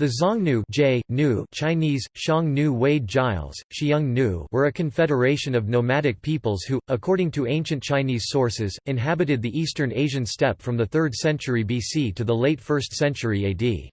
The Xiongnu nu Chinese, Xiong Nu Wade Giles, Xiong Nu were a confederation of nomadic peoples who, according to ancient Chinese sources, inhabited the eastern Asian steppe from the 3rd century BC to the late 1st century AD.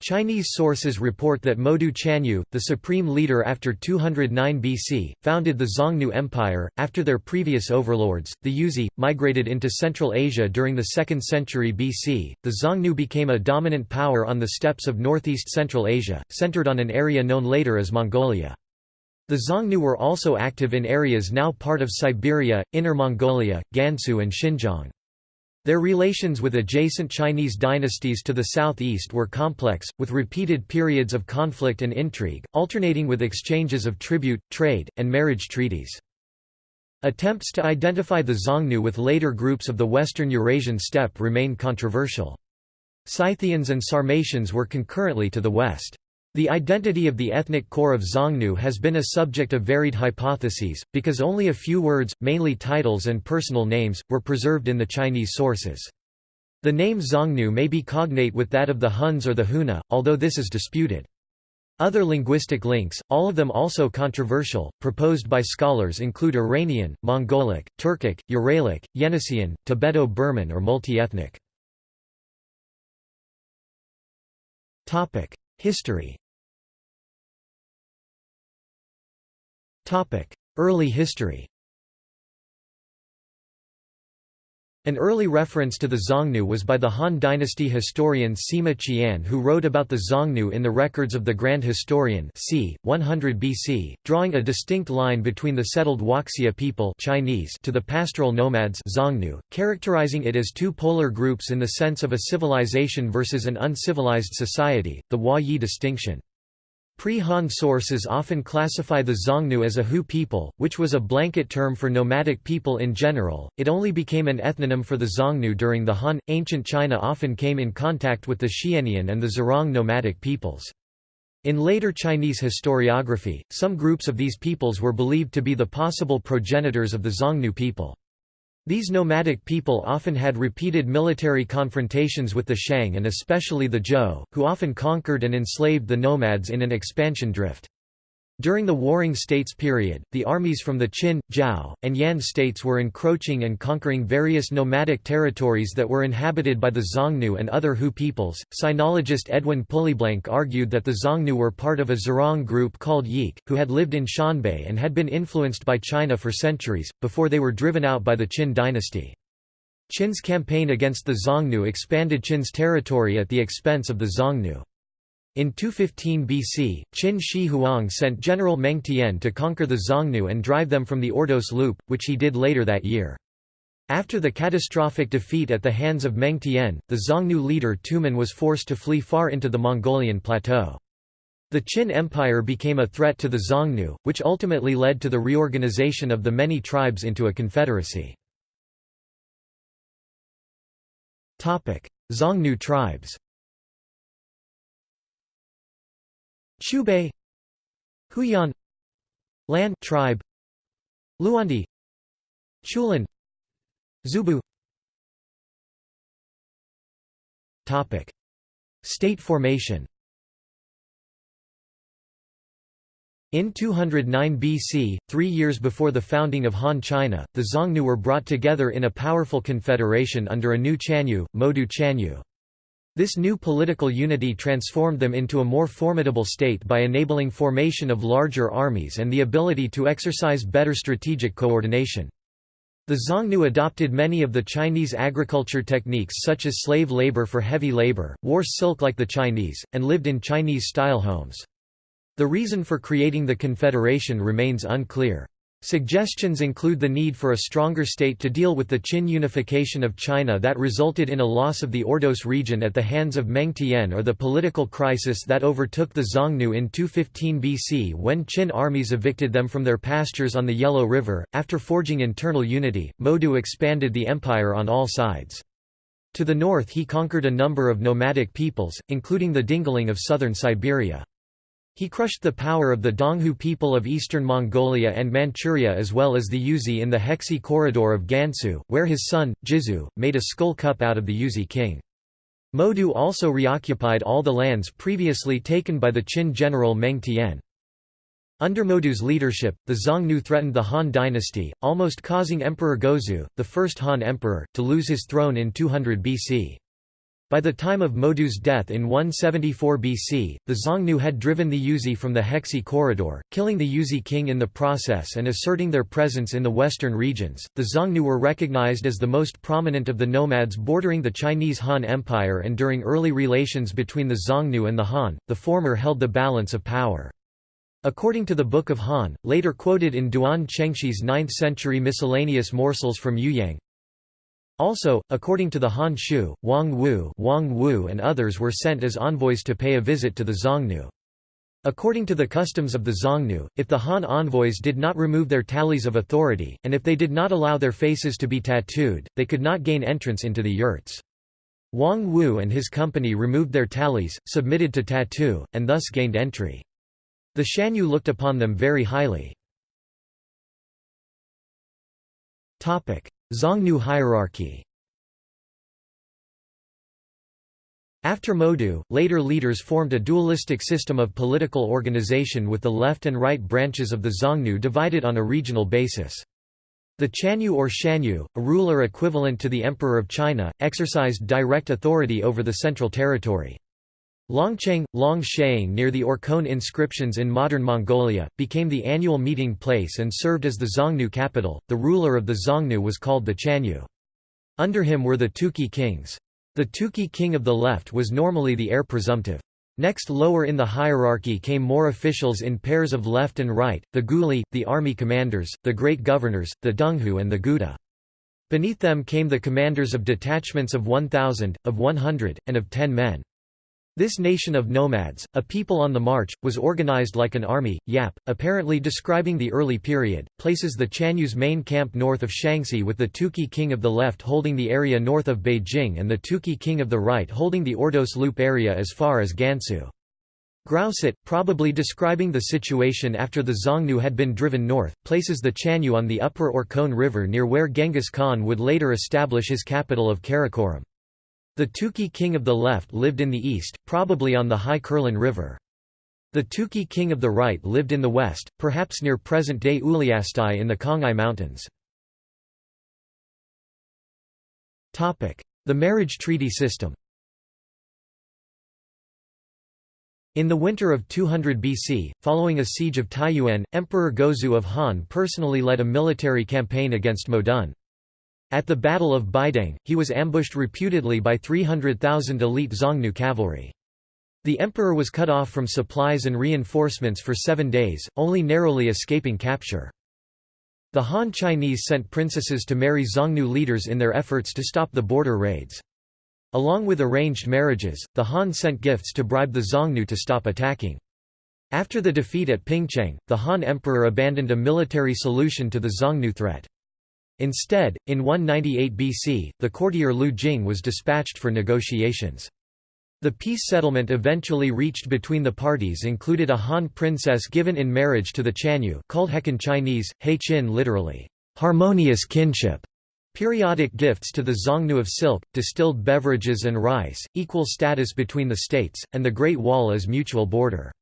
Chinese sources report that Modu Chanyu, the supreme leader after 209 BC, founded the Xiongnu Empire. After their previous overlords, the Yuezhi, migrated into Central Asia during the 2nd century BC. The Xiongnu became a dominant power on the steppes of northeast Central Asia, centered on an area known later as Mongolia. The Xiongnu were also active in areas now part of Siberia, Inner Mongolia, Gansu, and Xinjiang. Their relations with adjacent Chinese dynasties to the southeast were complex, with repeated periods of conflict and intrigue, alternating with exchanges of tribute, trade, and marriage treaties. Attempts to identify the Xiongnu with later groups of the western Eurasian steppe remain controversial. Scythians and Sarmatians were concurrently to the west. The identity of the ethnic core of Xiongnu has been a subject of varied hypotheses, because only a few words, mainly titles and personal names, were preserved in the Chinese sources. The name Xiongnu may be cognate with that of the Huns or the Huna, although this is disputed. Other linguistic links, all of them also controversial, proposed by scholars include Iranian, Mongolic, Turkic, Uralic, Yeniseian, Tibeto-Burman or multi-ethnic. History. Early history An early reference to the Xiongnu was by the Han dynasty historian Sima Qian who wrote about the Xiongnu in the records of the Grand Historian c. 100 BC, drawing a distinct line between the settled Huaxia people Chinese to the pastoral nomads Xiongnu, characterizing it as two polar groups in the sense of a civilization versus an uncivilized society, the Hua-Yi distinction. Pre-Han sources often classify the Xiongnu as a Hu people, which was a blanket term for nomadic people in general. It only became an ethnonym for the Xiongnu during the Han. Ancient China often came in contact with the Xianian and the Zerong nomadic peoples. In later Chinese historiography, some groups of these peoples were believed to be the possible progenitors of the Xiongnu people. These nomadic people often had repeated military confrontations with the Shang and especially the Zhou, who often conquered and enslaved the nomads in an expansion drift. During the Warring States period, the armies from the Qin, Zhao, and Yan states were encroaching and conquering various nomadic territories that were inhabited by the Xiongnu and other Hu peoples. Sinologist Edwin Pulleyblank argued that the Xiongnu were part of a Zerong group called Yik, who had lived in Xianbei and had been influenced by China for centuries, before they were driven out by the Qin dynasty. Qin's campaign against the Xiongnu expanded Qin's territory at the expense of the Xiongnu. In 215 BC, Qin Shi Huang sent General Meng Tian to conquer the Xiongnu and drive them from the Ordos Loop, which he did later that year. After the catastrophic defeat at the hands of Meng Tian, the Xiongnu leader Tumen was forced to flee far into the Mongolian plateau. The Qin Empire became a threat to the Xiongnu, which ultimately led to the reorganization of the many tribes into a confederacy. Xiongnu tribes Chubei Huyan Lan tribe Luandi Chulin Zubu. Topic. State formation. In 209 BC, three years before the founding of Han China, the Xiongnu were brought together in a powerful confederation under a new Chanyu, Modu Chanyu. This new political unity transformed them into a more formidable state by enabling formation of larger armies and the ability to exercise better strategic coordination. The Xiongnu adopted many of the Chinese agriculture techniques such as slave labor for heavy labor, wore silk like the Chinese, and lived in Chinese-style homes. The reason for creating the confederation remains unclear. Suggestions include the need for a stronger state to deal with the Qin unification of China that resulted in a loss of the Ordos region at the hands of Meng Tian or the political crisis that overtook the Xiongnu in 215 BC when Qin armies evicted them from their pastures on the Yellow River. After forging internal unity, Modu expanded the empire on all sides. To the north he conquered a number of nomadic peoples, including the Dingling of southern Siberia. He crushed the power of the Donghu people of eastern Mongolia and Manchuria as well as the Yuezhi in the Hexi corridor of Gansu, where his son, Jizu, made a skull cup out of the Yuezhi king. Modu also reoccupied all the lands previously taken by the Qin general Meng Tian. Under Modu's leadership, the Xiongnu threatened the Han dynasty, almost causing Emperor Gaozu, the first Han emperor, to lose his throne in 200 BC. By the time of Modu's death in 174 BC, the Xiongnu had driven the Yuezhi from the Hexi corridor, killing the Yuezhi king in the process and asserting their presence in the western regions. The Xiongnu were recognized as the most prominent of the nomads bordering the Chinese Han Empire, and during early relations between the Xiongnu and the Han, the former held the balance of power. According to the Book of Han, later quoted in Duan Chengshi's 9th-century miscellaneous morsels from Youyang, also, according to the Han Shu, Wang Wu, Wang Wu and others were sent as envoys to pay a visit to the Xiongnu. According to the customs of the Xiongnu, if the Han envoys did not remove their tallies of authority, and if they did not allow their faces to be tattooed, they could not gain entrance into the yurts. Wang Wu and his company removed their tallies, submitted to tattoo, and thus gained entry. The Shanyu looked upon them very highly. Xiongnu hierarchy After Modu, later leaders formed a dualistic system of political organization with the left and right branches of the Xiongnu divided on a regional basis. The Chanyu or Shanyu, a ruler equivalent to the Emperor of China, exercised direct authority over the central territory. Longcheng, Longshaing near the Orkhon inscriptions in modern Mongolia, became the annual meeting place and served as the Xiongnu capital. The ruler of the Xiongnu was called the Chanyu. Under him were the Tuki kings. The Tuki king of the left was normally the heir presumptive. Next lower in the hierarchy came more officials in pairs of left and right, the Guli, the army commanders, the great governors, the Donghu and the Guda. Beneath them came the commanders of detachments of 1,000, of 100, and of 10 men. This nation of nomads, a people on the march, was organized like an army. Yap, apparently describing the early period, places the Chanyu's main camp north of Shaanxi with the Tuki king of the left holding the area north of Beijing and the Tuki king of the right holding the Ordos Loop area as far as Gansu. Grousset, probably describing the situation after the Xiongnu had been driven north, places the Chanyu on the upper Orkhon River near where Genghis Khan would later establish his capital of Karakoram. The Tuki king of the left lived in the east, probably on the High Kherlen River. The Tuki king of the right lived in the west, perhaps near present-day Uliastai in the Khangai Mountains. The marriage treaty system In the winter of 200 BC, following a siege of Taiyuan, Emperor Gaozu of Han personally led a military campaign against Modun. At the Battle of Baideng, he was ambushed reputedly by 300,000 elite Xiongnu cavalry. The emperor was cut off from supplies and reinforcements for seven days, only narrowly escaping capture. The Han Chinese sent princesses to marry Xiongnu leaders in their efforts to stop the border raids. Along with arranged marriages, the Han sent gifts to bribe the Xiongnu to stop attacking. After the defeat at Pingcheng, the Han emperor abandoned a military solution to the Xiongnu threat. Instead, in 198 BC, the courtier Lu Jing was dispatched for negotiations. The peace settlement eventually reached between the parties included a Han princess given in marriage to the Chanyu called Hekin Chinese, He Qin literally, harmonious kinship, periodic gifts to the Xiongnu of silk, distilled beverages and rice, equal status between the states, and the Great Wall as mutual border.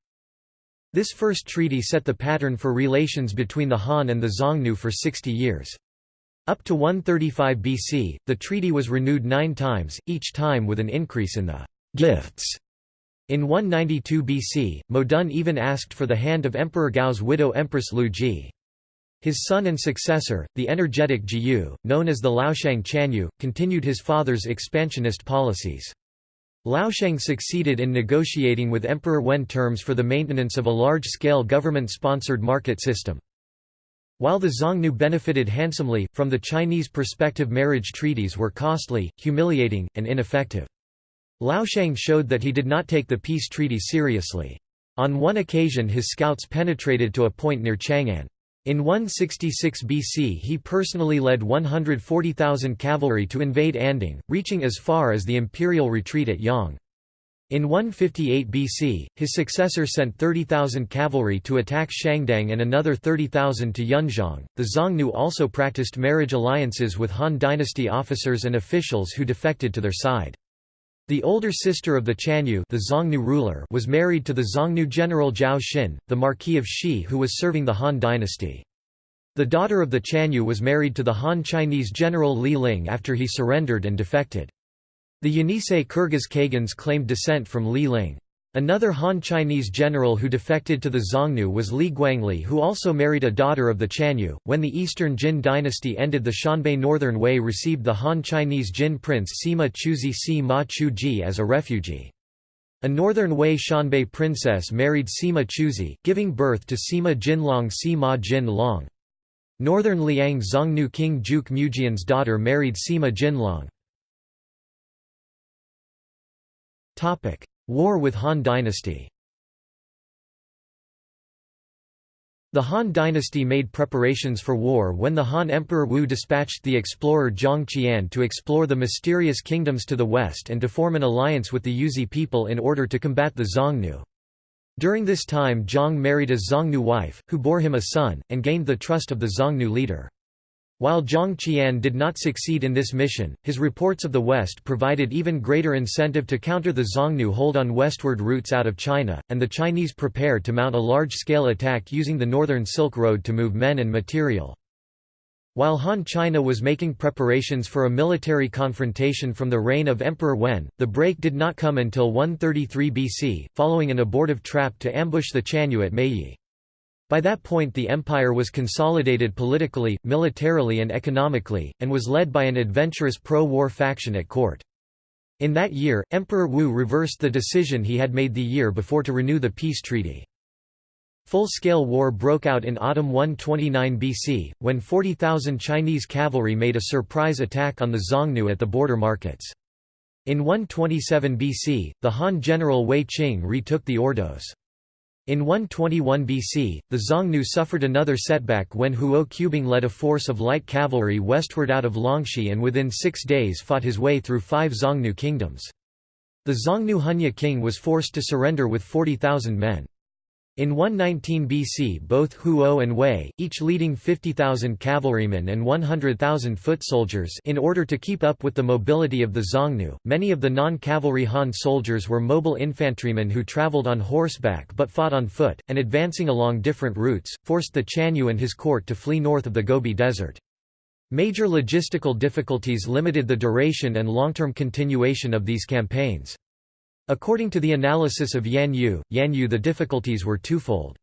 This first treaty set the pattern for relations between the Han and the Xiongnu for 60 years. Up to 135 BC, the treaty was renewed nine times, each time with an increase in the gifts. In 192 BC, Modun even asked for the hand of Emperor Gao's widow Empress Lu Ji. His son and successor, the energetic Jiyu, known as the Laoshang Chanyu, continued his father's expansionist policies. Laoshang succeeded in negotiating with Emperor Wen terms for the maintenance of a large-scale government-sponsored market system. While the Xiongnu benefited handsomely, from the Chinese perspective marriage treaties were costly, humiliating, and ineffective. Laoshang showed that he did not take the peace treaty seriously. On one occasion his scouts penetrated to a point near Chang'an. In 166 BC he personally led 140,000 cavalry to invade Anding, reaching as far as the imperial retreat at Yang. In 158 BC, his successor sent 30,000 cavalry to attack Shangdang and another 30,000 to Yunzhong. The Xiongnu also practiced marriage alliances with Han dynasty officers and officials who defected to their side. The older sister of the Chanyu the Xiongnu ruler was married to the Xiongnu general Zhao Xin, the Marquis of Shi who was serving the Han dynasty. The daughter of the Chanyu was married to the Han Chinese general Li Ling after he surrendered and defected. The Yenisei Kyrgyz Khagans claimed descent from Li Ling. Another Han Chinese general who defected to the Xiongnu was Li Guangli who also married a daughter of the Chanyu. When the Eastern Jin dynasty ended the Xianbei Northern Wei received the Han Chinese Jin prince Sima Chuzhi Si Ma Chuji as a refugee. A northern Wei Xianbei princess married Sima Chuzhi, giving birth to Sima Jinlong Sima Jin Long. Northern Liang Xiongnu king Juk Mujian's daughter married Sima Jinlong. War with Han dynasty The Han dynasty made preparations for war when the Han Emperor Wu dispatched the explorer Zhang Qian to explore the mysterious kingdoms to the west and to form an alliance with the Yuezhi people in order to combat the Xiongnu. During this time Zhang married a Xiongnu wife, who bore him a son, and gained the trust of the Xiongnu leader. While Zhang Qian did not succeed in this mission, his reports of the West provided even greater incentive to counter the Xiongnu hold on westward routes out of China, and the Chinese prepared to mount a large-scale attack using the Northern Silk Road to move men and material. While Han China was making preparations for a military confrontation from the reign of Emperor Wen, the break did not come until 133 BC, following an abortive trap to ambush the Chanyu at Mayi. By that point the empire was consolidated politically, militarily and economically, and was led by an adventurous pro-war faction at court. In that year, Emperor Wu reversed the decision he had made the year before to renew the peace treaty. Full-scale war broke out in autumn 129 BC, when 40,000 Chinese cavalry made a surprise attack on the Xiongnu at the border markets. In 127 BC, the Han general Wei Qing retook the Ordos. In 121 BC, the Xiongnu suffered another setback when Huo Qubing led a force of light cavalry westward out of Longxi and within six days fought his way through five Xiongnu kingdoms. The Xiongnu Hunye king was forced to surrender with 40,000 men. In 119 BC both Huo and Wei, each leading 50,000 cavalrymen and 100,000 foot soldiers in order to keep up with the mobility of the Xiongnu. Many of the non-cavalry Han soldiers were mobile infantrymen who traveled on horseback but fought on foot, and advancing along different routes, forced the Chanyu and his court to flee north of the Gobi Desert. Major logistical difficulties limited the duration and long-term continuation of these campaigns. According to the analysis of Yan Yu, Yan Yu the difficulties were twofold.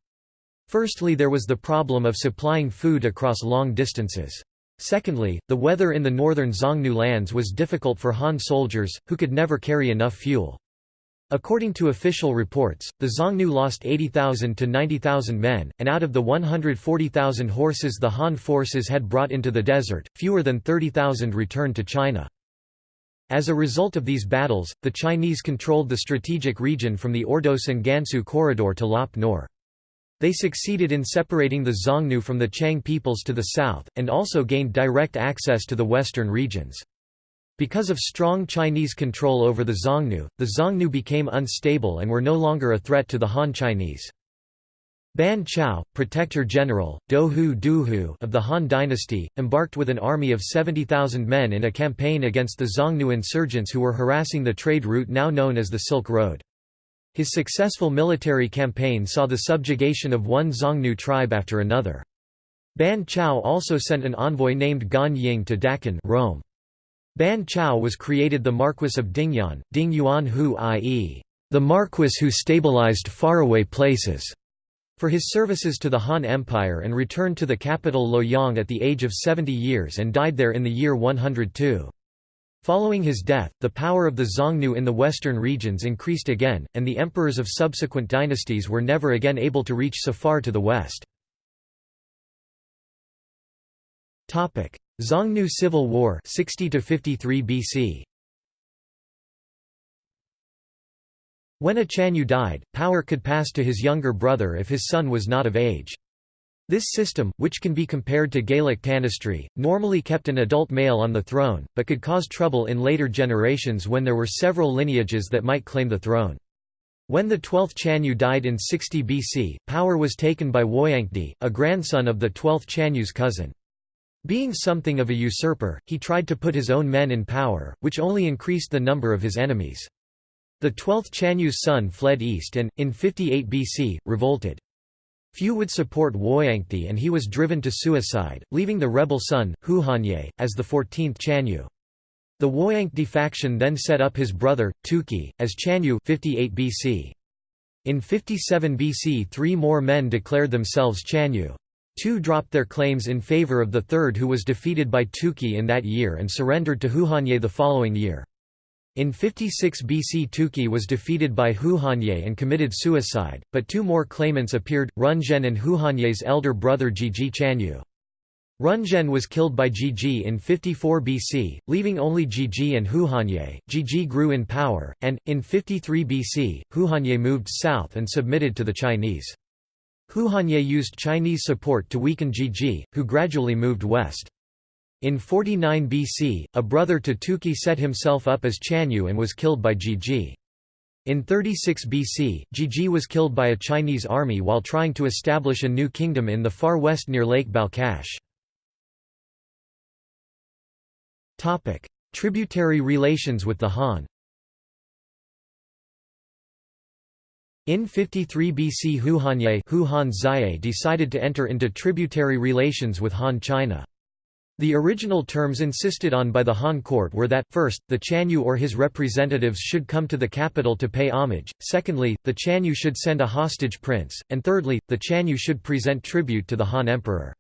Firstly there was the problem of supplying food across long distances. Secondly, the weather in the northern Xiongnu lands was difficult for Han soldiers, who could never carry enough fuel. According to official reports, the Xiongnu lost 80,000 to 90,000 men, and out of the 140,000 horses the Han forces had brought into the desert, fewer than 30,000 returned to China. As a result of these battles, the Chinese controlled the strategic region from the Ordos and Gansu corridor to Lop Nor. They succeeded in separating the Xiongnu from the Qiang peoples to the south, and also gained direct access to the western regions. Because of strong Chinese control over the Xiongnu, the Xiongnu became unstable and were no longer a threat to the Han Chinese. Ban Chao, protector general, Dohu Duhu of the Han dynasty, embarked with an army of 70,000 men in a campaign against the Xiongnu insurgents who were harassing the trade route now known as the Silk Road. His successful military campaign saw the subjugation of one Xiongnu tribe after another. Ban Chao also sent an envoy named Gan Ying to Daqin Rome. Ban Chao was created the Marquis of Dingyuan, Ding Yuan Hu i.e., the Marquis who stabilized faraway places for his services to the Han Empire and returned to the capital Luoyang at the age of 70 years and died there in the year 102. Following his death, the power of the Xiongnu in the western regions increased again, and the emperors of subsequent dynasties were never again able to reach so far to the west. Xiongnu Civil War 60 53 BC When a Chanyu died, power could pass to his younger brother if his son was not of age. This system, which can be compared to Gaelic tanistry, normally kept an adult male on the throne, but could cause trouble in later generations when there were several lineages that might claim the throne. When the 12th Chanyu died in 60 BC, power was taken by Woyangdi, a grandson of the 12th Chanyu's cousin. Being something of a usurper, he tried to put his own men in power, which only increased the number of his enemies. The twelfth Chanyu's son fled east and, in 58 BC, revolted. Few would support Huayangdi and he was driven to suicide, leaving the rebel son, Huhanye, as the 14th Chanyu. The Huayangdi faction then set up his brother, Tuki, as Chanyu 58 BC. In 57 BC three more men declared themselves Chanyu. Two dropped their claims in favor of the third who was defeated by Tuki in that year and surrendered to Huhanye the following year. In 56 BC Tuki was defeated by Huhanye and committed suicide, but two more claimants appeared, Runzhen and Huhanye's elder brother Jiji Chanyu. Runzhen was killed by Jiji in 54 BC, leaving only Jiji and Huhanye. Jiji grew in power, and, in 53 BC, Huhanye moved south and submitted to the Chinese. Huhanye used Chinese support to weaken Jiji, who gradually moved west. In 49 BC, a brother to Tuki set himself up as Chanyu and was killed by Jiji. In 36 BC, Jiji was killed by a Chinese army while trying to establish a new kingdom in the far west near Lake Balkhash. Tributary relations with the Han In 53 BC Huhanye decided to enter into tributary relations with Han China. The original terms insisted on by the Han court were that, first, the Chanyu or his representatives should come to the capital to pay homage, secondly, the Chanyu should send a hostage prince, and thirdly, the Chanyu should present tribute to the Han emperor.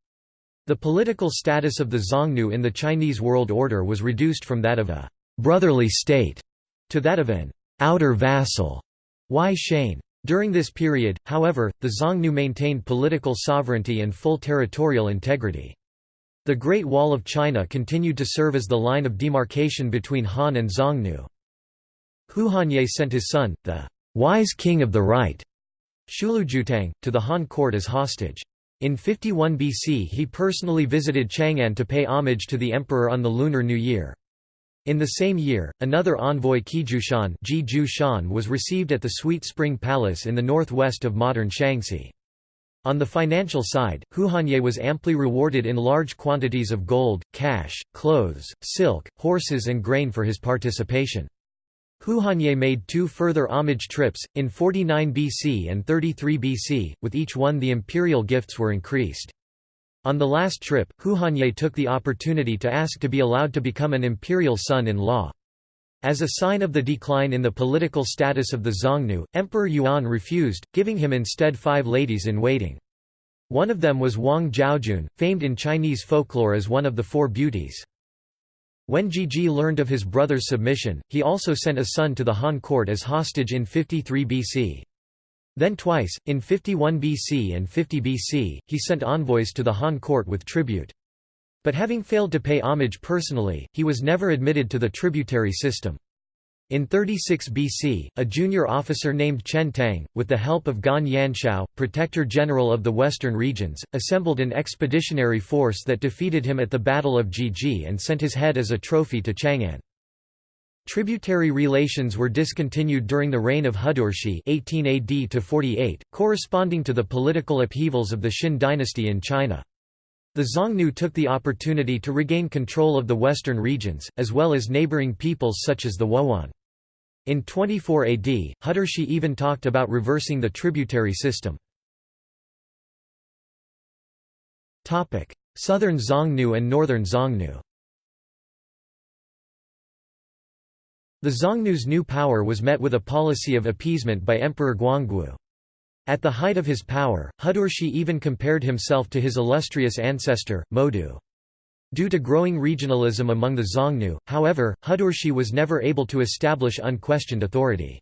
The political status of the Xiongnu in the Chinese world order was reduced from that of a «brotherly state» to that of an «outer vassal» Wai Shane. During this period, however, the Xiongnu maintained political sovereignty and full territorial integrity. The Great Wall of China continued to serve as the line of demarcation between Han and Xiongnu. Huhanye sent his son, the wise king of the right, Shulujutang, to the Han court as hostage. In 51 BC he personally visited Chang'an to pay homage to the emperor on the Lunar New Year. In the same year, another envoy Qijushan was received at the Sweet Spring Palace in the northwest of modern Shaanxi. On the financial side, Huhanye was amply rewarded in large quantities of gold, cash, clothes, silk, horses and grain for his participation. Huhanye made two further homage trips, in 49 BC and 33 BC, with each one the imperial gifts were increased. On the last trip, Huhanye took the opportunity to ask to be allowed to become an imperial son-in-law. As a sign of the decline in the political status of the Xiongnu, Emperor Yuan refused, giving him instead five ladies-in-waiting. One of them was Wang Zhaojun, famed in Chinese folklore as one of the Four Beauties. When Jiji learned of his brother's submission, he also sent a son to the Han court as hostage in 53 BC. Then twice, in 51 BC and 50 BC, he sent envoys to the Han court with tribute. But having failed to pay homage personally, he was never admitted to the tributary system. In 36 BC, a junior officer named Chen Tang, with the help of Gan Yanshou, protector general of the western regions, assembled an expeditionary force that defeated him at the Battle of Jiji and sent his head as a trophy to Chang'an. Tributary relations were discontinued during the reign of Hudurshi 18 AD to 48, corresponding to the political upheavals of the Xin dynasty in China. The Xiongnu took the opportunity to regain control of the western regions, as well as neighboring peoples such as the Wuhuan. In 24 AD, Hudurshi even talked about reversing the tributary system. Southern Xiongnu and Northern Xiongnu The Xiongnu's new power was met with a policy of appeasement by Emperor Guangwu. At the height of his power, Hudurshi even compared himself to his illustrious ancestor, Modu. Due to growing regionalism among the Xiongnu, however, Hudurshi was never able to establish unquestioned authority.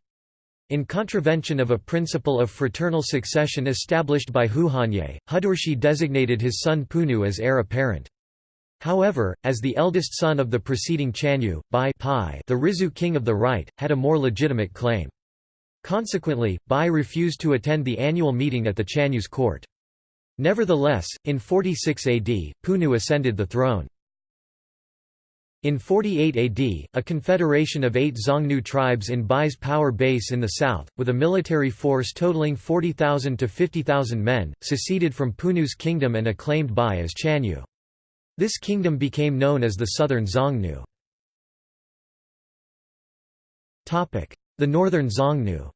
In contravention of a principle of fraternal succession established by Huhanye, Hudurshi designated his son Punu as heir apparent. However, as the eldest son of the preceding Chanyu, Bai the Rizhu king of the right, had a more legitimate claim. Consequently, Bai refused to attend the annual meeting at the Chanyu's court. Nevertheless, in 46 AD, Punu ascended the throne. In 48 AD, a confederation of eight Xiongnu tribes in Bai's power base in the south, with a military force totaling 40,000 to 50,000 men, seceded from Punu's kingdom and acclaimed Bai as Chanyu. This kingdom became known as the Southern Xiongnu. The Northern Xiongnu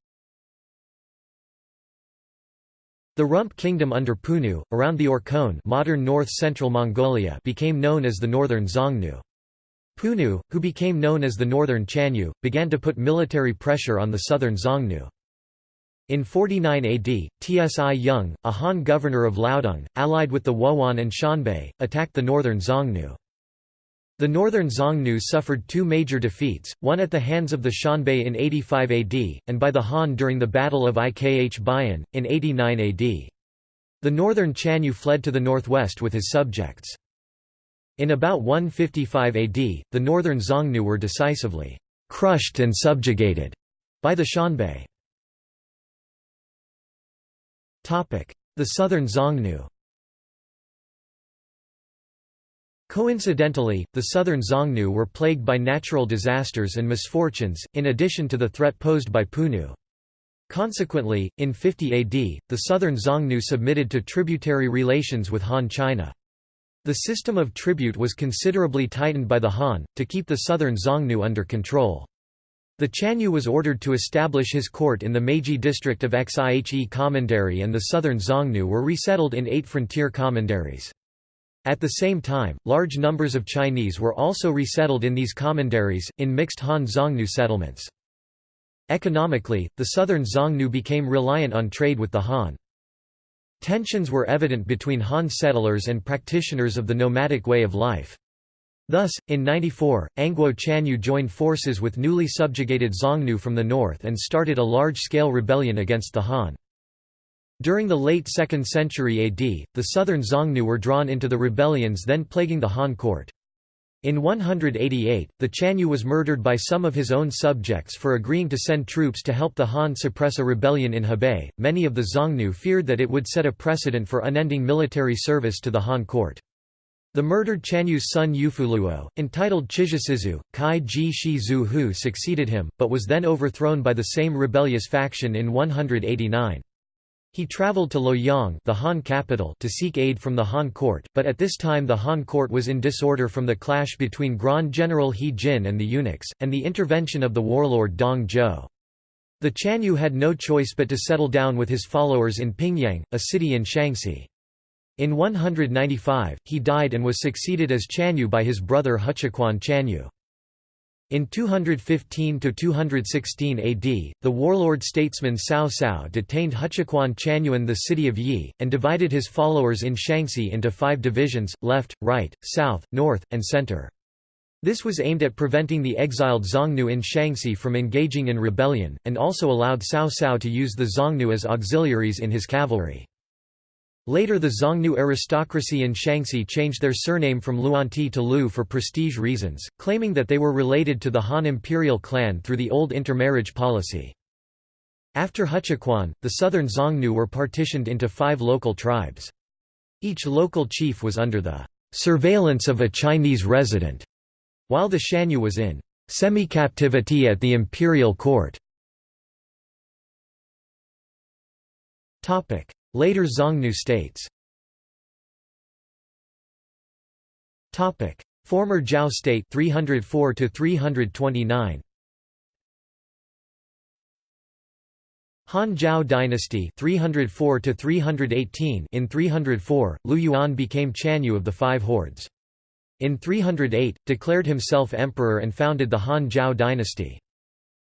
The Rump Kingdom under Punu, around the Orkhon modern north-central Mongolia became known as the Northern Xiongnu. Punu, who became known as the Northern Chanyu, began to put military pressure on the Southern Xiongnu. In 49 AD, Tsi Yung, a Han governor of Liaodong, allied with the Wuhuan and Xianbei, attacked the northern Xiongnu. The northern Xiongnu suffered two major defeats, one at the hands of the Xianbei in 85 AD, and by the Han during the Battle of Ikh Bayan, in 89 AD. The northern Chanyu fled to the northwest with his subjects. In about 155 AD, the northern Xiongnu were decisively crushed and subjugated by the Xianbei. The southern Xiongnu Coincidentally, the southern Xiongnu were plagued by natural disasters and misfortunes, in addition to the threat posed by Punu. Consequently, in 50 AD, the southern Xiongnu submitted to tributary relations with Han China. The system of tribute was considerably tightened by the Han, to keep the southern Xiongnu under control. The Chanyu was ordered to establish his court in the Meiji district of Xihe Commandery and the southern Xiongnu were resettled in eight frontier commanderies. At the same time, large numbers of Chinese were also resettled in these commanderies, in mixed Han-Xiongnu settlements. Economically, the southern Xiongnu became reliant on trade with the Han. Tensions were evident between Han settlers and practitioners of the nomadic way of life. Thus, in 94, Angguo Chanyu joined forces with newly subjugated Xiongnu from the north and started a large-scale rebellion against the Han. During the late 2nd century AD, the southern Xiongnu were drawn into the rebellions then plaguing the Han court. In 188, the Chanyu was murdered by some of his own subjects for agreeing to send troops to help the Han suppress a rebellion in Hebei. Many of the Xiongnu feared that it would set a precedent for unending military service to the Han court. The murdered Chanyu's son Yufuluo, entitled Chizhisizu, Kai Ji Shi Zhu Hu succeeded him, but was then overthrown by the same rebellious faction in 189. He traveled to Luoyang the Han capital to seek aid from the Han court, but at this time the Han court was in disorder from the clash between Grand General He Jin and the eunuchs, and the intervention of the warlord Dong Zhuo. The Chanyu had no choice but to settle down with his followers in Pingyang, a city in Shanxi. In 195, he died and was succeeded as Chanyu by his brother Huchequan Chanyu. In 215–216 AD, the warlord statesman Cao Cao detained Huchequan Chanyu in the city of Yi, and divided his followers in Shanxi into five divisions, left, right, south, north, and center. This was aimed at preventing the exiled Xiongnu in Shanxi from engaging in rebellion, and also allowed Cao Cao to use the Xiongnu as auxiliaries in his cavalry. Later the Xiongnu aristocracy in Shanxi changed their surname from Luanti to Lu for prestige reasons, claiming that they were related to the Han imperial clan through the old intermarriage policy. After Huchequan, the southern Xiongnu were partitioned into five local tribes. Each local chief was under the surveillance of a Chinese resident, while the Shanyu was in semi-captivity at the imperial court. Later Xiongnu states. Former Zhao state 304 to 329 Han Zhao dynasty 304 to 318 in 304 Liu Yuan became Chanyu of the Five Hordes. In 308 declared himself emperor and founded the Han Zhao dynasty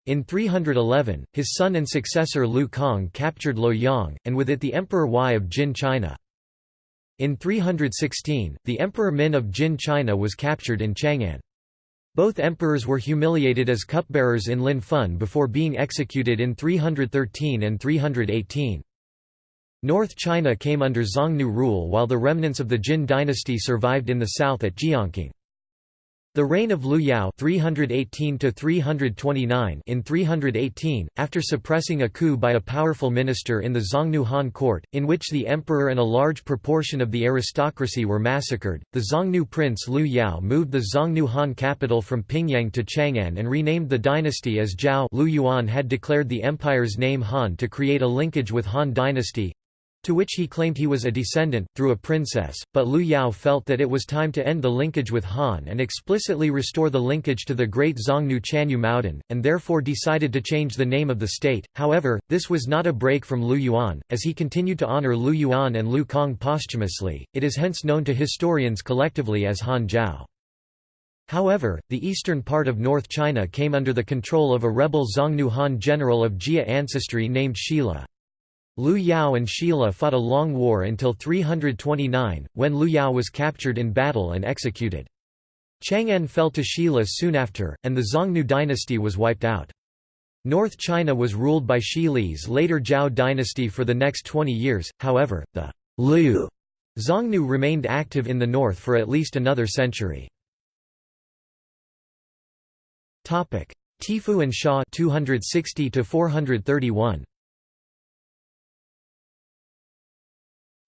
in 311, his son and successor Lu Kang captured Luoyang, and with it the Emperor Yi of Jin China. In 316, the Emperor Min of Jin China was captured in Chang'an. Both emperors were humiliated as cupbearers in Lin Fun before being executed in 313 and 318. North China came under Xiongnu rule while the remnants of the Jin dynasty survived in the south at Jiangqing. The reign of Liu Yao 318 in 318, after suppressing a coup by a powerful minister in the Xiongnu Han court, in which the emperor and a large proportion of the aristocracy were massacred, the Xiongnu prince Liu Yao moved the Xiongnu Han capital from Pingyang to Chang'an and renamed the dynasty as Zhao. Liu Yuan had declared the empire's name Han to create a linkage with Han dynasty, to which he claimed he was a descendant, through a princess, but Liu Yao felt that it was time to end the linkage with Han and explicitly restore the linkage to the great Xiongnu Chanyu Maodan, and therefore decided to change the name of the state. However, this was not a break from Liu Yuan, as he continued to honor Liu Yuan and Liu Kong posthumously, it is hence known to historians collectively as Han Zhao. However, the eastern part of North China came under the control of a rebel Xiongnu Han general of Jia ancestry named Shi Le. Liu Yao and Shi Le fought a long war until 329, when Liu Yao was captured in battle and executed. Chang'an fell to Shi Le soon after, and the Xiongnu dynasty was wiped out. North China was ruled by Shi Le's later Zhao dynasty for the next 20 years, however, the Liu Xiongnu remained active in the north for at least another century. Tiefu and Xia 260 to 431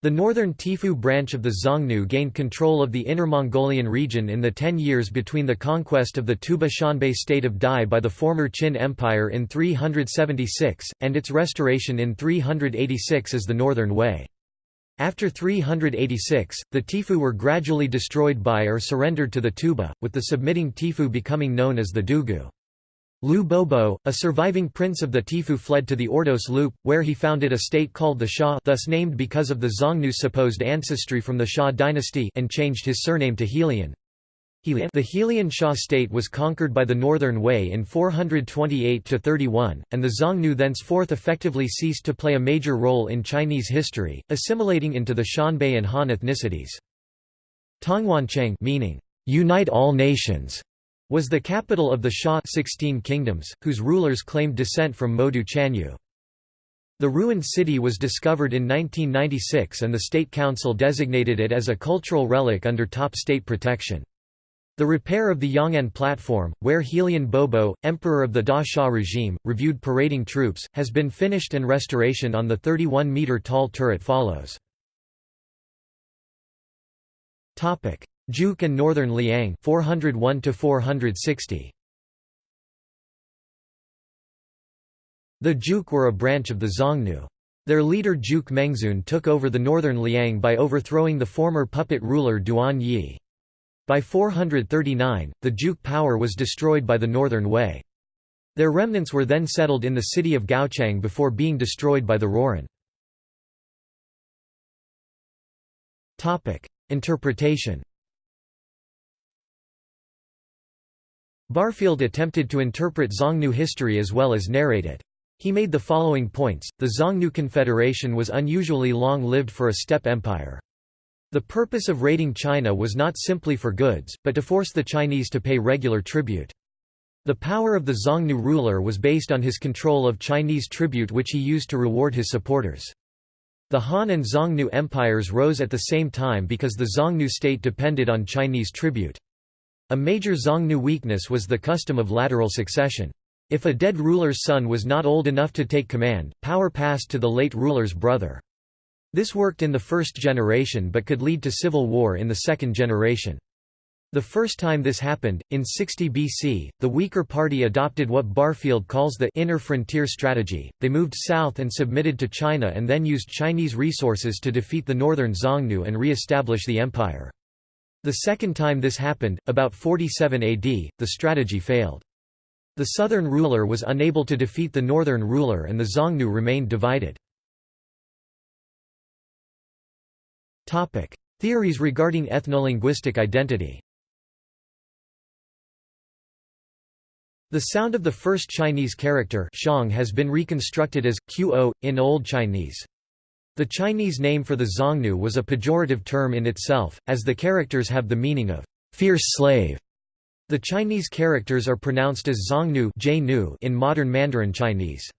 The northern Tiefu branch of the Xiongnu gained control of the Inner Mongolian region in the ten years between the conquest of the Tuoba Xianbei state of Dai by the former Qin Empire in 376, and its restoration in 386 as the Northern Wei. After 386, the Tiefu were gradually destroyed by or surrendered to the Tuoba, with the submitting Tiefu becoming known as the Dugu. Liu Bobo, a surviving prince of the Tiefu fled to the Ordos Loop, where he founded a state called the Xia thus named because of the Xiongnu's supposed ancestry from the Xia dynasty and changed his surname to Helian. The Helian Xia state was conquered by the Northern Wei in 428–31, and the Xiongnu thenceforth effectively ceased to play a major role in Chinese history, assimilating into the Xianbei and Han ethnicities. Tongwancheng meaning, "'Unite all nations' was the capital of the Xia 16 kingdoms, whose rulers claimed descent from Modu Chanyu. The ruined city was discovered in 1996 and the State Council designated it as a cultural relic under top state protection. The repair of the Yang'an platform, where Helian Bobo, emperor of the Da Xia regime, reviewed parading troops, has been finished and restoration on the 31-metre tall turret follows. Juk and Northern Liang 401 to 460 The Juk were a branch of the Xiongnu. Their leader Juk Mengzun took over the northern Liang by overthrowing the former puppet ruler Duan Yi. By 439, the Juk power was destroyed by the northern Wei. Their remnants were then settled in the city of Gaochang before being destroyed by the Rouran. Interpretation Barfield attempted to interpret Xiongnu history as well as narrate it. He made the following points, the Xiongnu Confederation was unusually long-lived for a steppe empire. The purpose of raiding China was not simply for goods, but to force the Chinese to pay regular tribute. The power of the Xiongnu ruler was based on his control of Chinese tribute which he used to reward his supporters. The Han and Xiongnu empires rose at the same time because the Xiongnu state depended on Chinese tribute. A major Xiongnu weakness was the custom of lateral succession. If a dead ruler's son was not old enough to take command, power passed to the late ruler's brother. This worked in the first generation but could lead to civil war in the second generation. The first time this happened, in 60 BC, the weaker party adopted what Barfield calls the inner frontier strategy. They moved south and submitted to China and then used Chinese resources to defeat the northern Xiongnu and re-establish the empire. The second time this happened, about 47 AD, the strategy failed. The southern ruler was unable to defeat the northern ruler and the Xiongnu remained divided. Theories regarding ethnolinguistic identity The sound of the first Chinese character shang has been reconstructed as qo in Old Chinese. The Chinese name for the Xiongnu was a pejorative term in itself, as the characters have the meaning of fierce slave. The Chinese characters are pronounced as Xiongnu in modern Mandarin Chinese.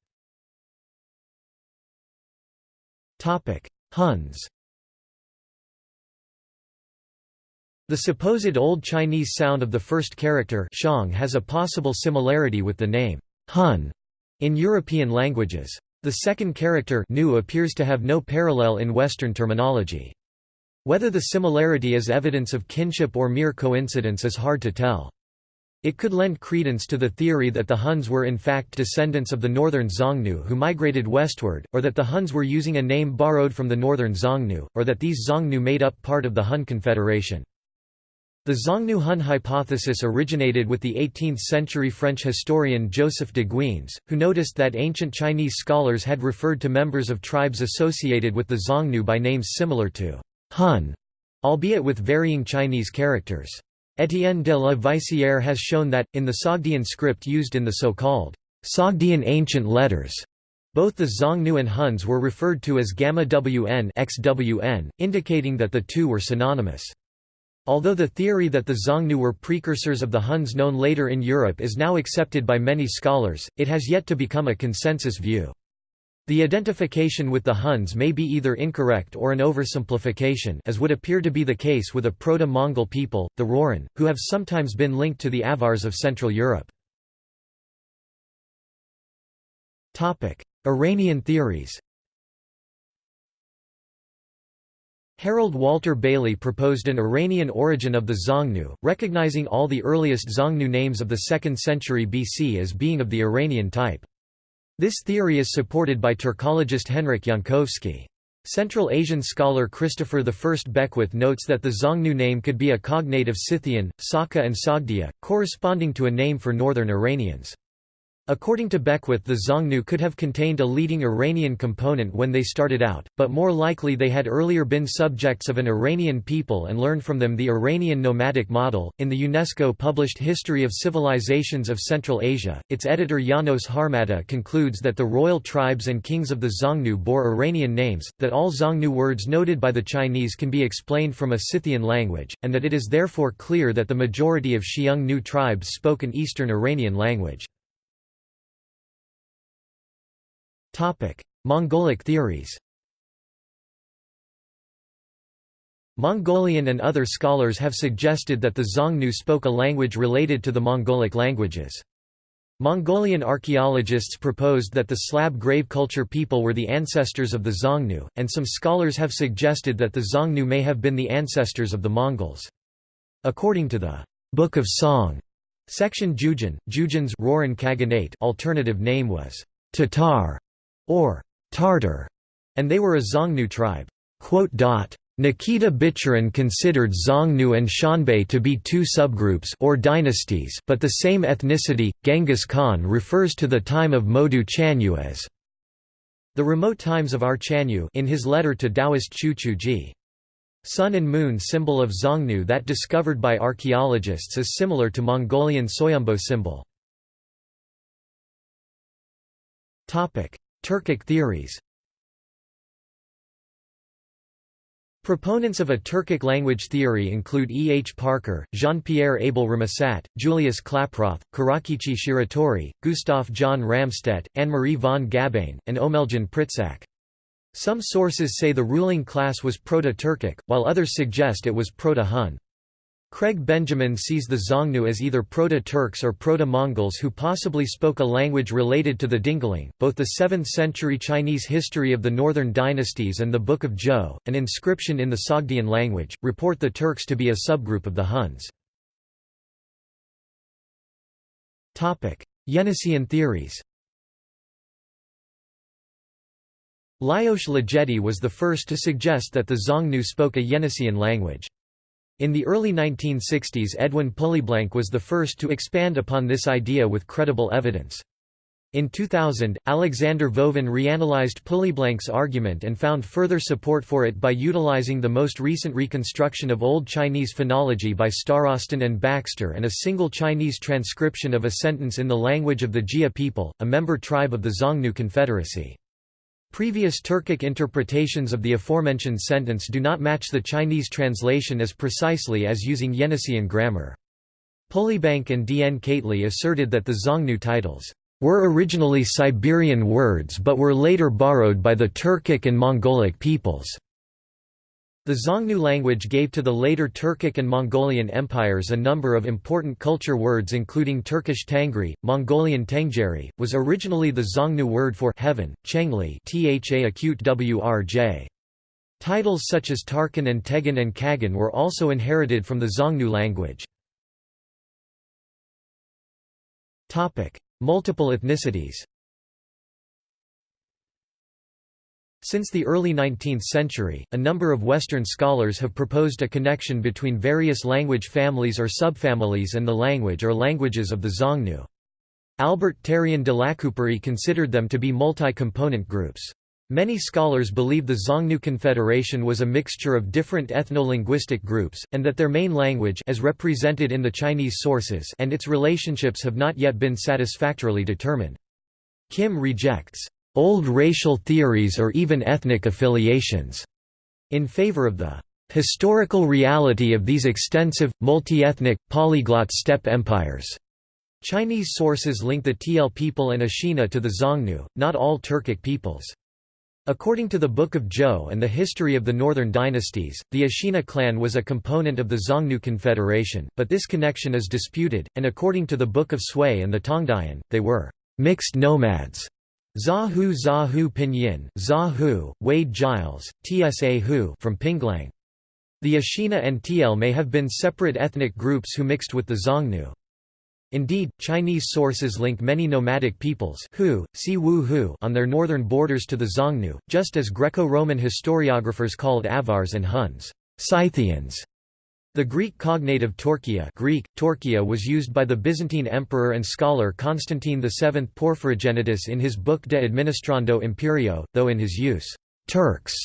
Huns The supposed Old Chinese sound of the first character shang has a possible similarity with the name Hun in European languages. The second character nu appears to have no parallel in Western terminology. Whether the similarity is evidence of kinship or mere coincidence is hard to tell. It could lend credence to the theory that the Huns were in fact descendants of the northern Xiongnu who migrated westward, or that the Huns were using a name borrowed from the northern Xiongnu, or that these Xiongnu made up part of the Hun Confederation. The Xiongnu-Hun hypothesis originated with the 18th-century French historian Joseph de Guignes, who noticed that ancient Chinese scholars had referred to members of tribes associated with the Xiongnu by names similar to Hun, albeit with varying Chinese characters. Étienne de la Vaissière has shown that, in the Sogdian script used in the so-called Sogdian ancient letters, both the Xiongnu and Huns were referred to as Gamma WN indicating that the two were synonymous. Although the theory that the Xiongnu were precursors of the Huns known later in Europe is now accepted by many scholars, it has yet to become a consensus view. The identification with the Huns may be either incorrect or an oversimplification as would appear to be the case with a Proto-Mongol people, the Rouran, who have sometimes been linked to the Avars of Central Europe. Iranian theories Harold Walter Bailey proposed an Iranian origin of the Xiongnu, recognizing all the earliest Xiongnu names of the 2nd century BC as being of the Iranian type. This theory is supported by Turkologist Henryk Jankowski. Central Asian scholar Christopher I Beckwith notes that the Xiongnu name could be a cognate of Scythian, Saka and Sogdia, corresponding to a name for northern Iranians. According to Beckwith the Xiongnu could have contained a leading Iranian component when they started out, but more likely they had earlier been subjects of an Iranian people and learned from them the Iranian nomadic model. In the UNESCO published History of Civilizations of Central Asia, its editor Janos Harmatta concludes that the royal tribes and kings of the Xiongnu bore Iranian names, that all Xiongnu words noted by the Chinese can be explained from a Scythian language, and that it is therefore clear that the majority of Xiongnu tribes spoke an Eastern Iranian language. Mongolic theories Mongolian and other scholars have suggested that the Xiongnu spoke a language related to the Mongolic languages. Mongolian archaeologists proposed that the Slab grave culture people were the ancestors of the Xiongnu, and some scholars have suggested that the Xiongnu may have been the ancestors of the Mongols. According to the Book of Song section Jujin, Jujin's Rouran Khaganate alternative name was Tatar or Tartar, and they were a Xiongnu tribe. Nikita Bichurin considered Xiongnu and Xianbei to be two subgroups or dynasties but the same ethnicity. Genghis Khan refers to the time of Modu Chanyu as the remote times of our Chanyu in his letter to Taoist Qiu Chuji. Sun and moon symbol of Xiongnu that discovered by archaeologists is similar to Mongolian Soyombo symbol. Turkic theories Proponents of a Turkic language theory include E. H. Parker, Jean-Pierre Abel Rémusat, Julius Klaproth, Kurakichi Shiratori, Gustav John Ramstedt, Anne-Marie von Gabain, and Omeljan Pritsak. Some sources say the ruling class was Proto-Turkic, while others suggest it was Proto-Hun. Craig Benjamin sees the Xiongnu as either Proto-Turks or Proto-Mongols who possibly spoke a language related to the Dingling. Both the 7th-century Chinese history of the northern dynasties and the Book of Zhou, an inscription in the Sogdian language, report the Turks to be a subgroup of the Huns. Topic: Yeniseian theories. Lajos Ligeti was the first to suggest that the Xiongnu spoke a Yeniseian language. In the early 1960s Edwin Pulleyblank was the first to expand upon this idea with credible evidence. In 2000, Alexander Vovin reanalyzed Pulleyblank's argument and found further support for it by utilizing the most recent reconstruction of Old Chinese phonology by Starostin and Baxter and a single Chinese transcription of a sentence in the language of the Jie people, a member tribe of the Xiongnu Confederacy. Previous Turkic interpretations of the aforementioned sentence do not match the Chinese translation as precisely as using Yeniseian grammar. Pulleyblank and D. N. Keightley asserted that the Xiongnu titles were originally Siberian words but were later borrowed by the Turkic and Mongolic peoples. The Xiongnu language gave to the later Turkic and Mongolian empires a number of important culture words including Turkish Tangri, Mongolian Tengeri, was originally the Xiongnu word for heaven, Chengli. Titles such as Tarkan and Tegan and Kagan were also inherited from the Xiongnu language. Multiple ethnicities Since the early 19th century, a number of Western scholars have proposed a connection between various language families or subfamilies and the language or languages of the Xiongnu. Albert Terrien de Lacouperie considered them to be multi-component groups. Many scholars believe the Xiongnu Confederation was a mixture of different ethno-linguistic groups, and that their main language as represented in the Chinese sources and its relationships have not yet been satisfactorily determined. Kim rejects old racial theories or even ethnic affiliations, in favor of the historical reality of these extensive, multi-ethnic, polyglot steppe empires. Chinese sources link the Tiele people and Ashina to the Xiongnu, not all Turkic peoples. According to the Book of Zhou and the history of the northern dynasties, the Ashina clan was a component of the Xiongnu Confederation, but this connection is disputed, and according to the Book of Sui and the Tongdian, they were mixed nomads. Zahu Zahu Pinyin, Zahu, Wade Giles, Tsa Hu from Pingliang. The Ashina and Tiele may have been separate ethnic groups who mixed with the Xiongnu. Indeed, Chinese sources link many nomadic peoples Hu, Si Hu on their northern borders to the Xiongnu, just as Greco-Roman historiographers called Avars and Huns Scythians. The Greek cognative Torquia Greek, Torquia was used by the Byzantine emperor and scholar Constantine VII Porphyrogenitus in his book De Administrando Imperio, though in his use, Turks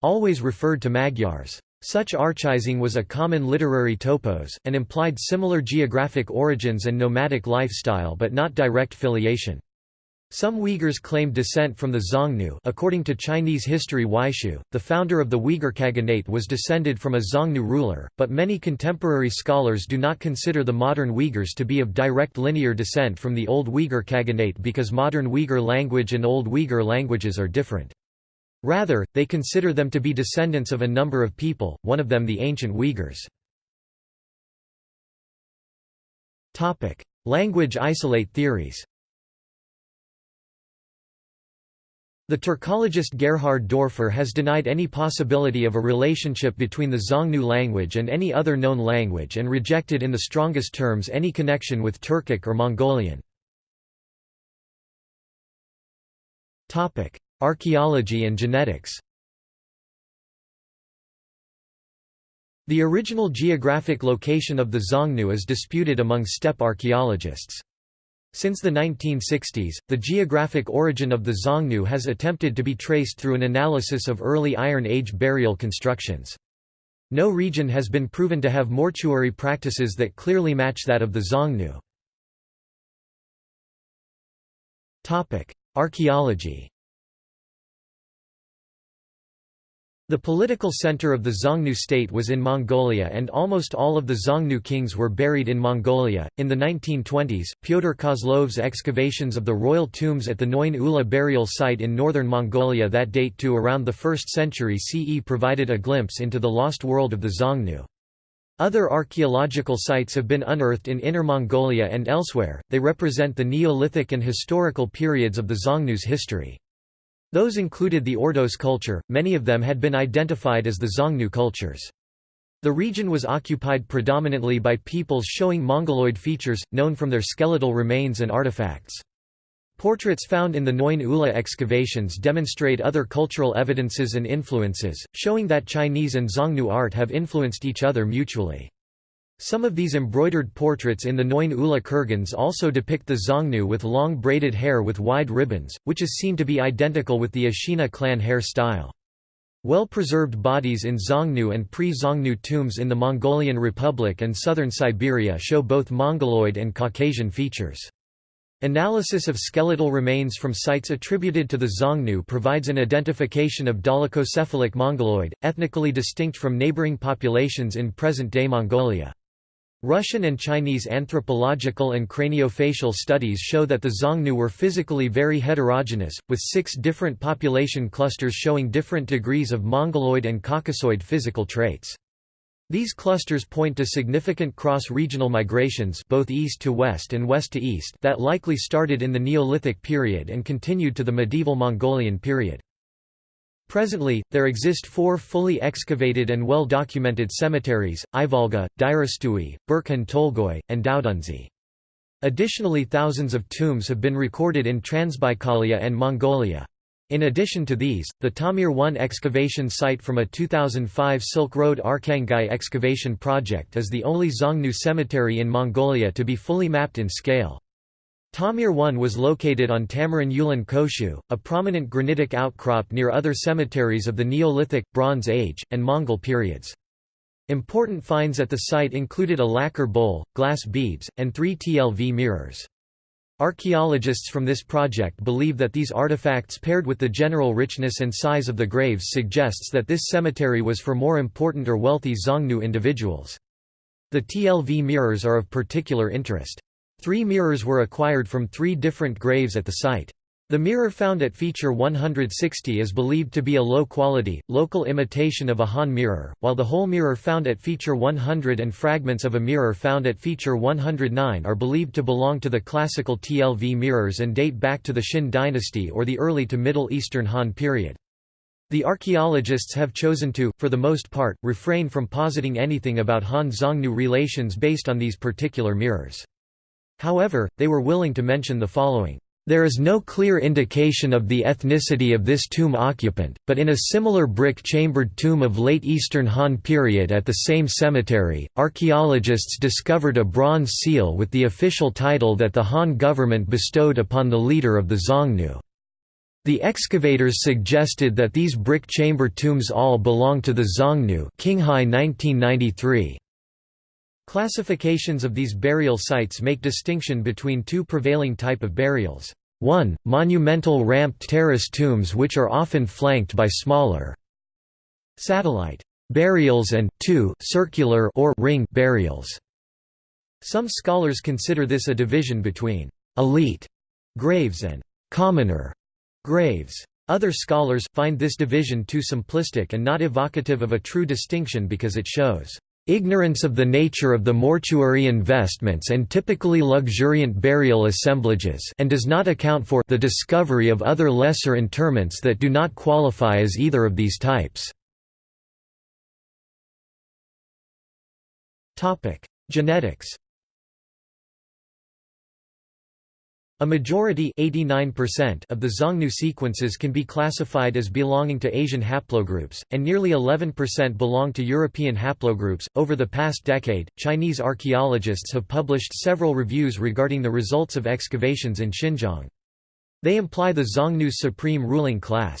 always referred to Magyars. Such archizing was a common literary topos, and implied similar geographic origins and nomadic lifestyle but not direct filiation. Some Uyghurs claimed descent from the Xiongnu according to Chinese history Weishu, the founder of the Uyghur Khaganate was descended from a Xiongnu ruler, but many contemporary scholars do not consider the modern Uyghurs to be of direct linear descent from the Old Uyghur Khaganate because modern Uyghur language and Old Uyghur languages are different. Rather, they consider them to be descendants of a number of people, one of them the ancient Uyghurs. Language isolate theories The Turkologist Gerhard Doerfer has denied any possibility of a relationship between the Xiongnu language and any other known language and rejected in the strongest terms any connection with Turkic or Mongolian. Archaeology and genetics The original geographic location of the Xiongnu is disputed among steppe archaeologists. Since the 1960s, the geographic origin of the Xiongnu has attempted to be traced through an analysis of early Iron Age burial constructions. No region has been proven to have mortuary practices that clearly match that of the Xiongnu. Archaeology The political center of the Xiongnu state was in Mongolia and almost all of the Xiongnu kings were buried in Mongolia. In the 1920s, Pyotr Kozlov's excavations of the royal tombs at the Noin Ula burial site in northern Mongolia that date to around the 1st century CE provided a glimpse into the lost world of the Xiongnu. Other archaeological sites have been unearthed in Inner Mongolia and elsewhere, they represent the Neolithic and historical periods of the Xiongnu's history. Those included the Ordos culture, many of them had been identified as the Xiongnu cultures. The region was occupied predominantly by peoples showing Mongoloid features, known from their skeletal remains and artifacts. Portraits found in the Noin Ula excavations demonstrate other cultural evidences and influences, showing that Chinese and Xiongnu art have influenced each other mutually. Some of these embroidered portraits in the Noin Ula kurgans also depict the Xiongnu with long braided hair with wide ribbons, which is seen to be identical with the Ashina clan hair style. Well-preserved bodies in Xiongnu and pre-Xiongnu tombs in the Mongolian Republic and southern Siberia show both Mongoloid and Caucasian features. Analysis of skeletal remains from sites attributed to the Xiongnu provides an identification of dolichocephalic Mongoloid, ethnically distinct from neighboring populations in present-day Mongolia. Russian and Chinese anthropological and craniofacial studies show that the Xiongnu were physically very heterogeneous, with six different population clusters showing different degrees of Mongoloid and Caucasoid physical traits. These clusters point to significant cross-regional migrations both east to west and west to east that likely started in the Neolithic period and continued to the medieval Mongolian period. Presently, there exist four fully excavated and well-documented cemeteries, Ivolga, Dirastui, Burkhan Tolgoi, and Daodunzi. Additionally thousands of tombs have been recorded in Transbaikalia and Mongolia. In addition to these, the Tamir 1 excavation site from a 2005 Silk Road Arkhangai excavation project is the only Xiongnu cemetery in Mongolia to be fully mapped in scale. Tamir 1 was located on Tamiryn Ulaan Khoshuu, a prominent granitic outcrop near other cemeteries of the Neolithic, Bronze Age, and Mongol periods. Important finds at the site included a lacquer bowl, glass beads, and three TLV mirrors. Archaeologists from this project believe that these artifacts paired with the general richness and size of the graves suggests that this cemetery was for more important or wealthy Xiongnu individuals. The TLV mirrors are of particular interest. Three mirrors were acquired from three different graves at the site. The mirror found at feature 160 is believed to be a low-quality, local imitation of a Han mirror, while the whole mirror found at feature 100 and fragments of a mirror found at feature 109 are believed to belong to the classical TLV mirrors and date back to the Xin dynasty or the early to Middle Eastern Han period. The archaeologists have chosen to, for the most part, refrain from positing anything about Han-Xiongnu relations based on these particular mirrors. However, they were willing to mention the following. There is no clear indication of the ethnicity of this tomb occupant, but in a similar brick-chambered tomb of late Eastern Han period at the same cemetery, archaeologists discovered a bronze seal with the official title that the Han government bestowed upon the leader of the Xiongnu. The excavators suggested that these brick chamber tombs all belong to the Xiongnu Qinghai 1993. Classifications of these burial sites make distinction between two prevailing type of burials. 1. Monumental ramped terrace tombs which are often flanked by smaller satellite burials and 2. circular or ring burials. Some scholars consider this a division between elite graves and commoner graves. Other scholars, find this division too simplistic and not evocative of a true distinction because it shows Ignorance of the nature of the mortuary investments and typically luxuriant burial assemblages and does not account for the discovery of other lesser interments that do not qualify as either of these types. Genetics A majority 89% of the Xiongnu sequences can be classified as belonging to Asian haplogroups, and nearly 11% belong to European haplogroups. Over the past decade, Chinese archaeologists have published several reviews regarding the results of excavations in Xinjiang. They imply the Xiongnu's supreme ruling class.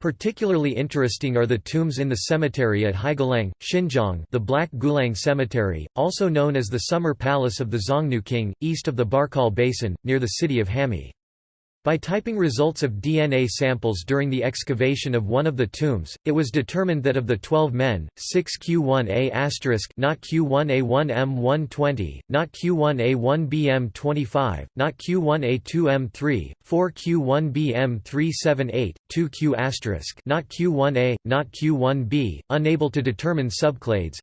Particularly interesting are the tombs in the cemetery at Heigouliang, Xinjiang the Black Gouliang Cemetery, also known as the Summer Palace of the Xiongnu King, east of the Barkol Basin, near the city of Hami. By typing results of DNA samples during the excavation of one of the tombs, it was determined that of the 12 men, 6 Q1A*, not Q1A1M120, not Q1A1BM25, not Q1A2M3, 4 Q1BM378, 2 Q*, not Q1A, not Q1B, unable to determine subclades,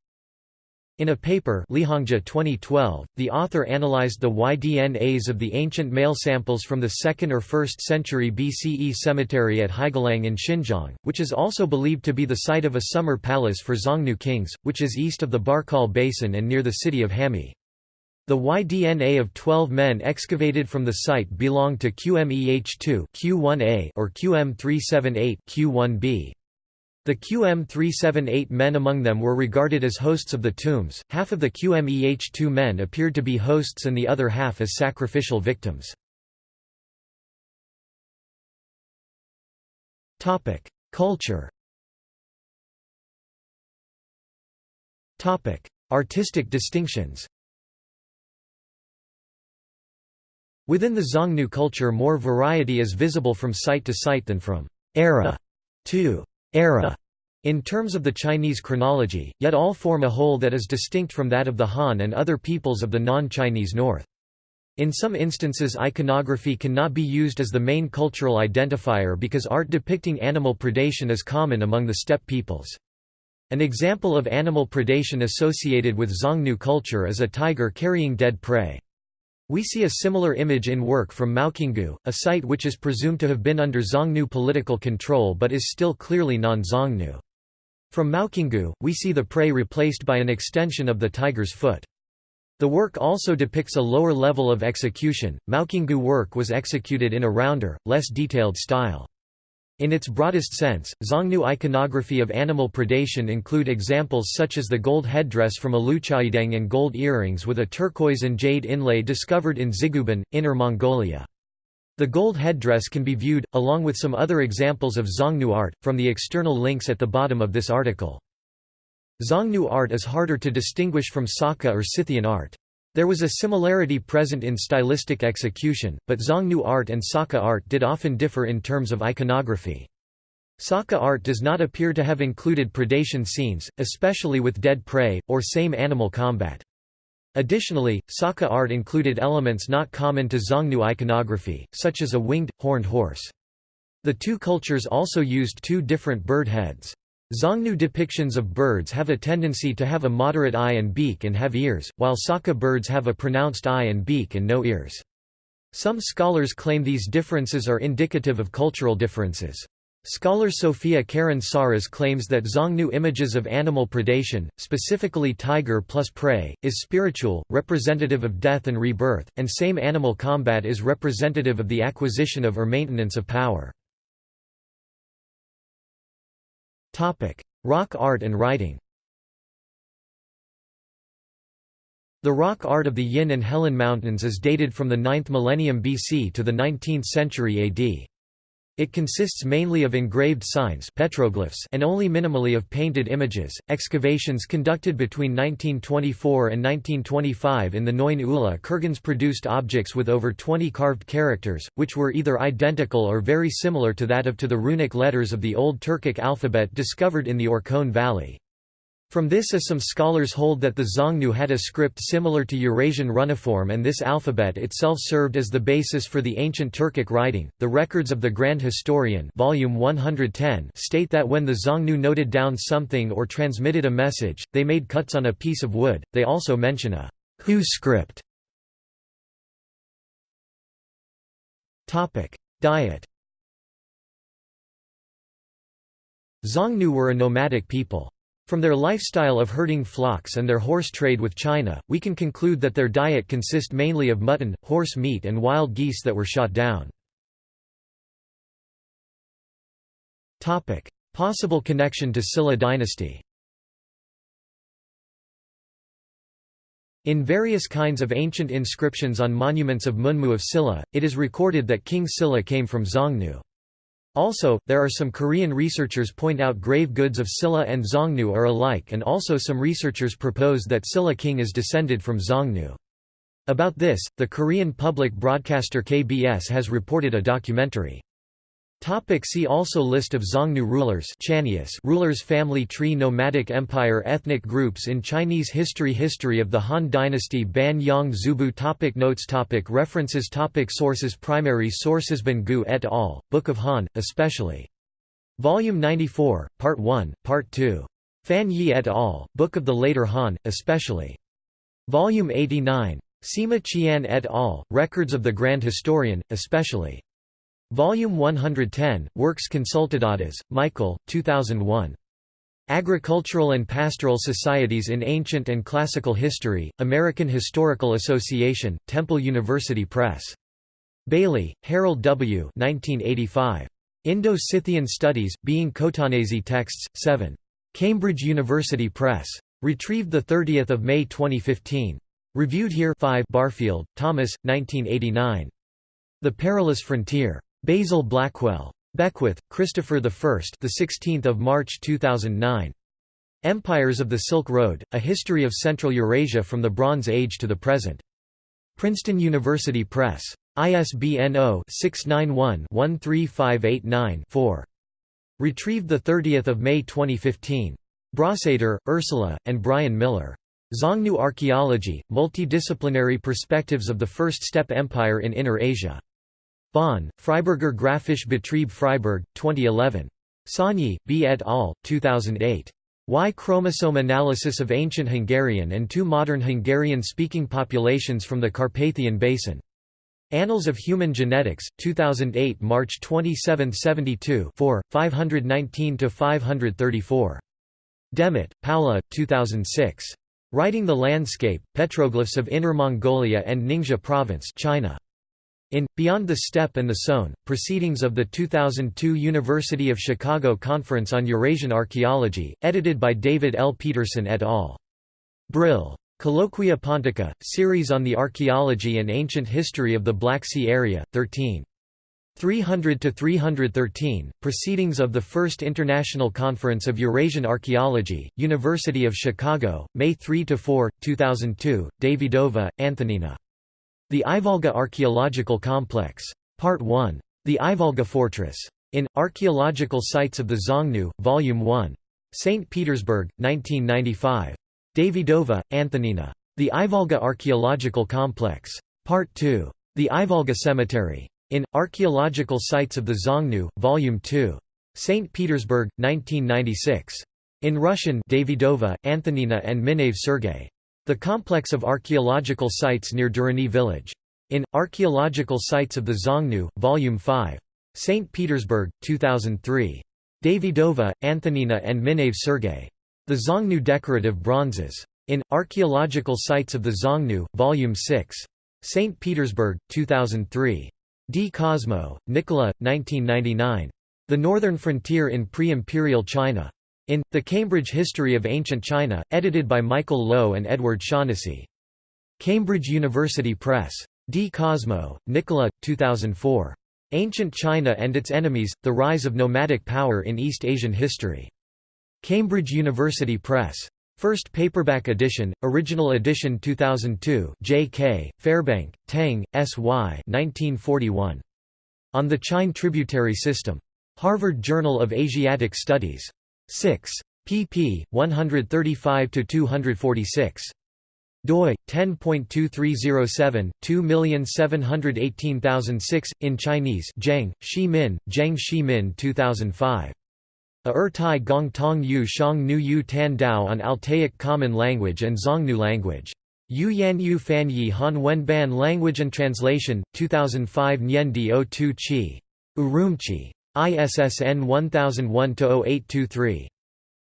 in a paper Lihongzhi 2012, the author analyzed the Y-DNAs of the ancient male samples from the 2nd or 1st century BCE cemetery at Heigouliang in Xinjiang, which is also believed to be the site of a summer palace for Xiongnu kings, which is east of the Barkol Basin and near the city of Hami. The Y-DNA of 12 men excavated from the site belonged to QMEH2 Q1A or QM378 Q1B. The QM378 men among them were regarded as hosts of the tombs, half of the QMEH2 men appeared to be hosts and the other half as sacrificial victims. Culture Artistic distinctions Within the Xiongnu culture more variety is visible from site to site than from era to era in terms of the Chinese chronology, yet all form a whole that is distinct from that of the Han and other peoples of the non-Chinese north. In some instances iconography cannot be used as the main cultural identifier because art depicting animal predation is common among the steppe peoples. An example of animal predation associated with Xiongnu culture is a tiger carrying dead prey. We see a similar image in work from Maoqinggou, a site which is presumed to have been under Xiongnu political control but is still clearly non-Xiongnu. From Maoqinggou, we see the prey replaced by an extension of the tiger's foot. The work also depicts a lower level of execution. Maoqinggou work was executed in a rounder, less detailed style. In its broadest sense, Xiongnu iconography of animal predation include examples such as the gold headdress from Aluchaideng and gold earrings with a turquoise and jade inlay discovered in Xigoupan, Inner Mongolia. The gold headdress can be viewed, along with some other examples of Xiongnu art, from the external links at the bottom of this article. Xiongnu art is harder to distinguish from Saka or Scythian art. There was a similarity present in stylistic execution, but Xiongnu art and Saka art did often differ in terms of iconography. Saka art does not appear to have included predation scenes, especially with dead prey, or same animal combat. Additionally, Saka art included elements not common to Xiongnu iconography, such as a winged, horned horse. The two cultures also used two different bird heads. Xiongnu depictions of birds have a tendency to have a moderate eye and beak and have ears, while Saka birds have a pronounced eye and beak and no ears. Some scholars claim these differences are indicative of cultural differences. Scholar Sophia Karin Psarras claims that Xiongnu images of animal predation, specifically tiger plus prey, is spiritual, representative of death and rebirth, and same animal combat is representative of the acquisition of or maintenance of power. Rock art and writing The rock art of the Yin and Helan Mountains is dated from the 9th millennium BC to the 19th century AD. It consists mainly of engraved signs petroglyphs and only minimally of painted images. Excavations conducted between 1924 and 1925 in the Noin Ula kurgans produced objects with over 20 carved characters, which were either identical or very similar to that of to the runic letters of the Old Turkic alphabet discovered in the Orkhon Valley. From this as some scholars hold that the Xiongnu had a script similar to Eurasian runiform and this alphabet itself served as the basis for the ancient Turkic writing. The records of the Grand Historian volume 110 state that when the Xiongnu noted down something or transmitted a message, they made cuts on a piece of wood. They also mention a Hu script. Topic: Diet. Xiongnu were a nomadic people. From their lifestyle of herding flocks and their horse trade with China, we can conclude that their diet consist mainly of mutton, horse meat and wild geese that were shot down. Possible connection to Silla dynasty In various kinds of ancient inscriptions on monuments of Munmu of Silla, it is recorded that King Silla came from Xiongnu. Also, there are some Korean researchers point out grave goods of Silla and Xiongnu are alike and also some researchers propose that Silla king is descended from Xiongnu. About this, the Korean public broadcaster KBS has reported a documentary. Topic see also List of Xiongnu rulers Channius rulers Family tree Nomadic empire Ethnic groups in Chinese history History of the Han dynasty Ban Yang Zubu topic Notes topic References topic Sources Primary sources Ban Gu et al., Book of Han, especially. Volume 94, Part 1, Part 2. Fan Ye et al., Book of the Later Han, especially. Volume 89. Sima Qian et al., Records of the Grand Historian, especially. Volume 110, Works Consultadas, Michael, 2001. Agricultural and Pastoral Societies in Ancient and Classical History, American Historical Association, Temple University Press. Bailey, Harold W. 1985. Indo-Scythian Studies, Being Khotanese Texts, 7. Cambridge University Press. Retrieved 30 May 2015. Reviewed here 5 Barfield, Thomas, 1989. The Perilous Frontier. Basil Blackwell. Beckwith, Christopher I. The 16th of March 2009. Empires of the Silk Road: A History of Central Eurasia from the Bronze Age to the Present. Princeton University Press. ISBN 0-691-13589-4. Retrieved 30 May 2015. Brosseder, Ursula, and Brian Miller. Xiongnu Archaeology, Multidisciplinary Perspectives of the First Steppe Empire in Inner Asia. Bonn, Freiburger Graphische Betrieb Freiburg, 2011. Szonyi, B. et al., 2008. Y chromosome analysis of ancient Hungarian and two modern Hungarian-speaking populations from the Carpathian Basin. Annals of Human Genetics, 2008 March 27 72 4, 519–534. Demmett, Paula, 2006. Writing the Landscape, Petroglyphs of Inner Mongolia and Ningxia Province China. In Beyond the Steppe and the Sown, Proceedings of the 2002 University of Chicago Conference on Eurasian Archaeology, edited by David L. Peterson et al. Brill. Colloquia Pontica, Series on the Archaeology and Ancient History of the Black Sea Area, 13. 300–313, Proceedings of the First International Conference of Eurasian Archaeology, University of Chicago, May 3–4, 2002, Davidova, Antonina. The Ivolga Archaeological Complex. Part 1. The Ivolga Fortress. In, Archaeological Sites of the Xiongnu, Volume 1. St. Petersburg, 1995. Davidova, Antonina. The Ivolga Archaeological Complex. Part 2. The Ivolga Cemetery. In, Archaeological Sites of the Xiongnu, Volume 2. St. Petersburg, 1996. In Russian Davidova, Antonina and Minev Sergei. The complex of archaeological sites near Durany village. In, Archaeological Sites of the Xiongnu, Volume 5. St. Petersburg, 2003. Davidova, Antonina and Minev Sergei. The Xiongnu Decorative Bronzes. In, Archaeological Sites of the Xiongnu, Volume 6. St. Petersburg, 2003. Di Cosmo, Nicola, 1999. The Northern Frontier in Pre-Imperial China. In, The Cambridge History of Ancient China, edited by Michael Loewe and Edward Shaughnessy. Cambridge University Press. Di Cosmo, Nicola, 2004. Ancient China and Its Enemies, The Rise of Nomadic Power in East Asian History. Cambridge University Press. First paperback edition, original edition 2002 J.K., Fairbank, Tang, S.Y. 1941. On the Chine Tributary System. Harvard Journal of Asiatic Studies. 6. pp. 135–246. doi 10.2307 2718006 in Chinese Zheng Shi Min Zheng Shi Min 2005 A Ertai Gong Tong Yu Shang Nu Yu Tan Dao on Altaic Common Language and Xiongnu Language Yu Yan Yu Fan Yi Han Wen Ban Language and Translation 2005 Nyen Dio Tu Chi Urumqi ISSN 1001-0823.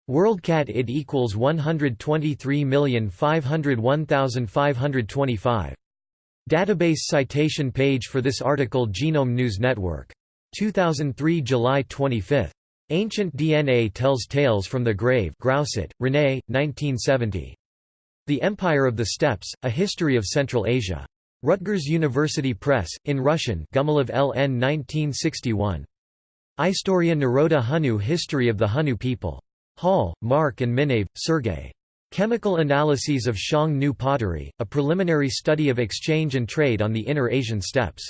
WorldCat id equals 123501525. Database citation page for this article Genome News Network. 2003 July 25. Ancient DNA Tells Tales from the Grave Grousset, René, 1970. The Empire of the Steppes, A History of Central Asia. Rutgers University Press, in Russian Gumilev LN 1961. Istoria Naroda Hunnu History of the Hunnu people. Hall, Mark and Minev, Sergey. Chemical Analyses of Xiong Nu Pottery, a preliminary study of exchange and trade on the Inner Asian steppes.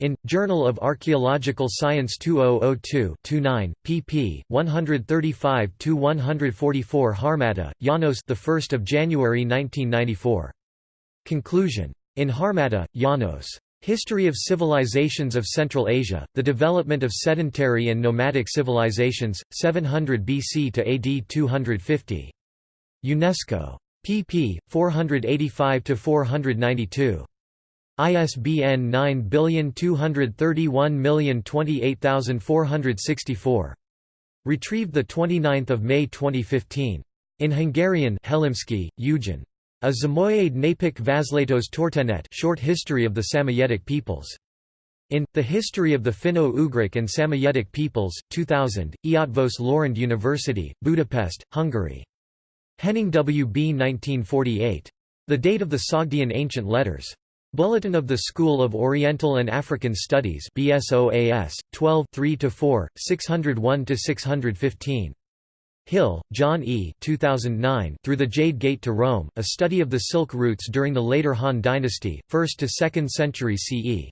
In, Journal of Archaeological Science 2002-29, pp. 135–144 Harmatta, Janos the 1st of January 1994. Conclusion. In Harmatta, Janos. History of Civilizations of Central Asia, The Development of Sedentary and Nomadic Civilizations, 700 BC to AD 250. UNESCO. pp. 485–492. ISBN 9231028464. Retrieved 29 May 2015. In Hungarian Helimsky, Eugen. A Zamoyade Napik Vazlatos Tortenet short history of the Samoyedic peoples. In, The History of the Finno-Ugric and Samoyedic Peoples, 2000, Eötvös Loránd University, Budapest, Hungary. Henning W. B. 1948. The Date of the Sogdian Ancient Letters. Bulletin of the School of Oriental and African Studies BSOAS, 12 3–4, 601–615. Hill, John E. 2009 Through the Jade Gate to Rome, a study of the Silk routes during the later Han Dynasty, 1st to 2nd century CE.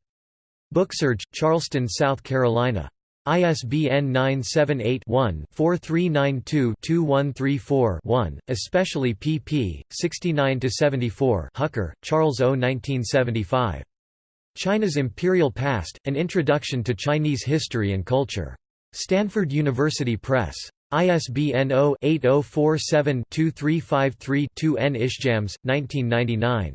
Booksurge, Charleston, South Carolina. ISBN 978-1-4392-2134-1, especially pp. 69–74 Hucker, Charles O. 1975. China's Imperial Past, An Introduction to Chinese History and Culture. Stanford University Press. ISBN 0-8047-2353-2 N. Ishjams, 1999.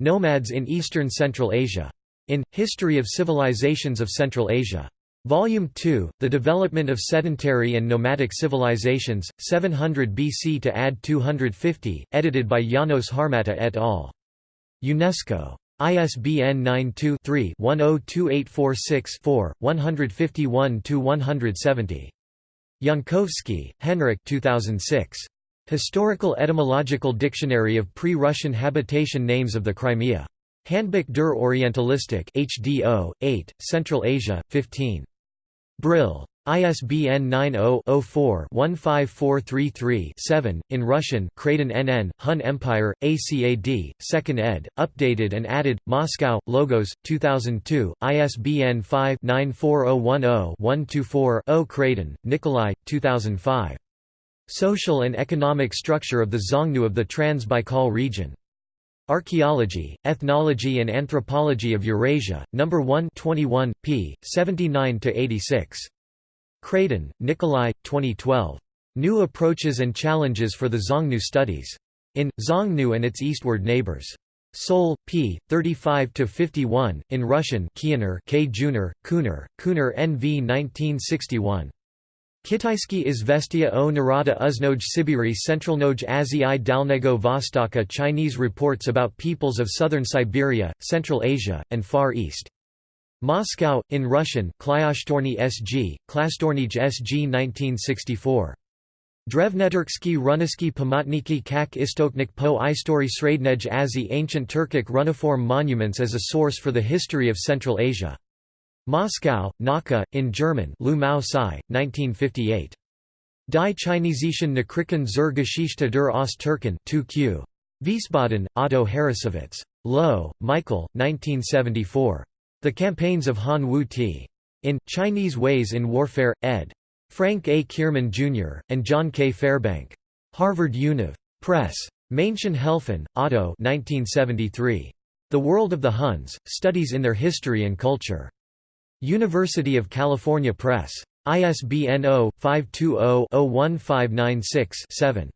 Nomads in Eastern Central Asia. In, History of Civilizations of Central Asia. Volume 2, The Development of Sedentary and Nomadic Civilizations, 700 BC to AD 250, edited by Janos Harmatta et al. UNESCO. ISBN 92-3-102846-4, 151–170. Jankowski, Henryk 2006. Historical Etymological Dictionary of Pre-Russian Habitation Names of the Crimea. Handbuch der Orientalistik HDO, 8, Central Asia, 15. Brill. ISBN 90-04-15433-7, in Russian Kradin NN, Hun Empire, ACAD, 2nd ed., updated and added, Moscow, Logos, 2002, ISBN 5-94010-124-0 Kradin, Nikolai, 2005. Social and Economic Structure of the Xiongnu of the Trans-Baikal Region. Archaeology, Ethnology and Anthropology of Eurasia, No. 1 21, p. 79–86. Kradin, Nikolai, 2012. New Approaches and Challenges for the Xiongnu Studies. In, Xiongnu and its Eastward Neighbors. Seoul, p. 35–51, in Russian Kiener K. Juner, Kuner, Kuner NV 1961. Kitaisky izvestia o Narada Uznoj Sibiri Centralnoj Azii Dalnego Vostoka Chinese reports about peoples of southern Siberia, Central Asia, and Far East. Moscow, in Russian Klyashtorny SG, Klastornij SG 1964. Drevneturksky Runisky Pamatniki Kak Istoknik po Istory Srednej Azi Ancient Turkic runiform monuments as a source for the history of Central Asia. Moscow, Nauka, in German Lu Mao Sai, 1958. Die Chinesischen Nachrichten zur Geschichte der Ost-Türken 2q. Wiesbaden, Otto Harrassowitz. Loewe, Michael, 1974. The Campaigns of Han Wu Ti. In, Chinese Ways in Warfare, ed. Frank A. Kierman, Jr., and John K. Fairbank. Harvard Univ. Press. Maenchen Helfen, Otto 1973. The World of the Huns, Studies in Their History and Culture. University of California Press. ISBN 0-520-01596-7.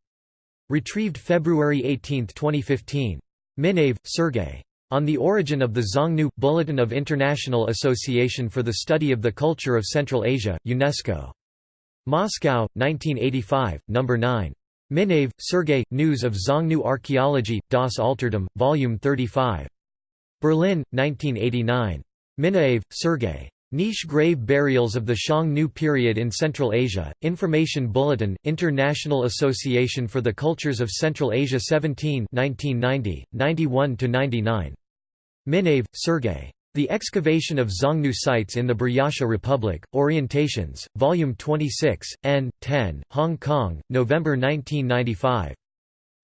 Retrieved February 18, 2015. Minev, Sergei. On the Origin of the Xiongnu – Bulletin of International Association for the Study of the Culture of Central Asia, UNESCO. Moscow, 1985, No. 9. Minev, Sergei, News of Xiongnu Archaeology, Das Altertum, Volume 35. Berlin, 1989. Minaev, Sergei. Niche grave burials of the Xiongnu period in Central Asia, Information Bulletin, International Association for the Cultures of Central Asia 17 1990, 91–99. Minev, Sergei. The Excavation of Xiongnu Sites in the Buryatia Republic, Orientations, Volume 26, n. 10, Hong Kong, November 1995.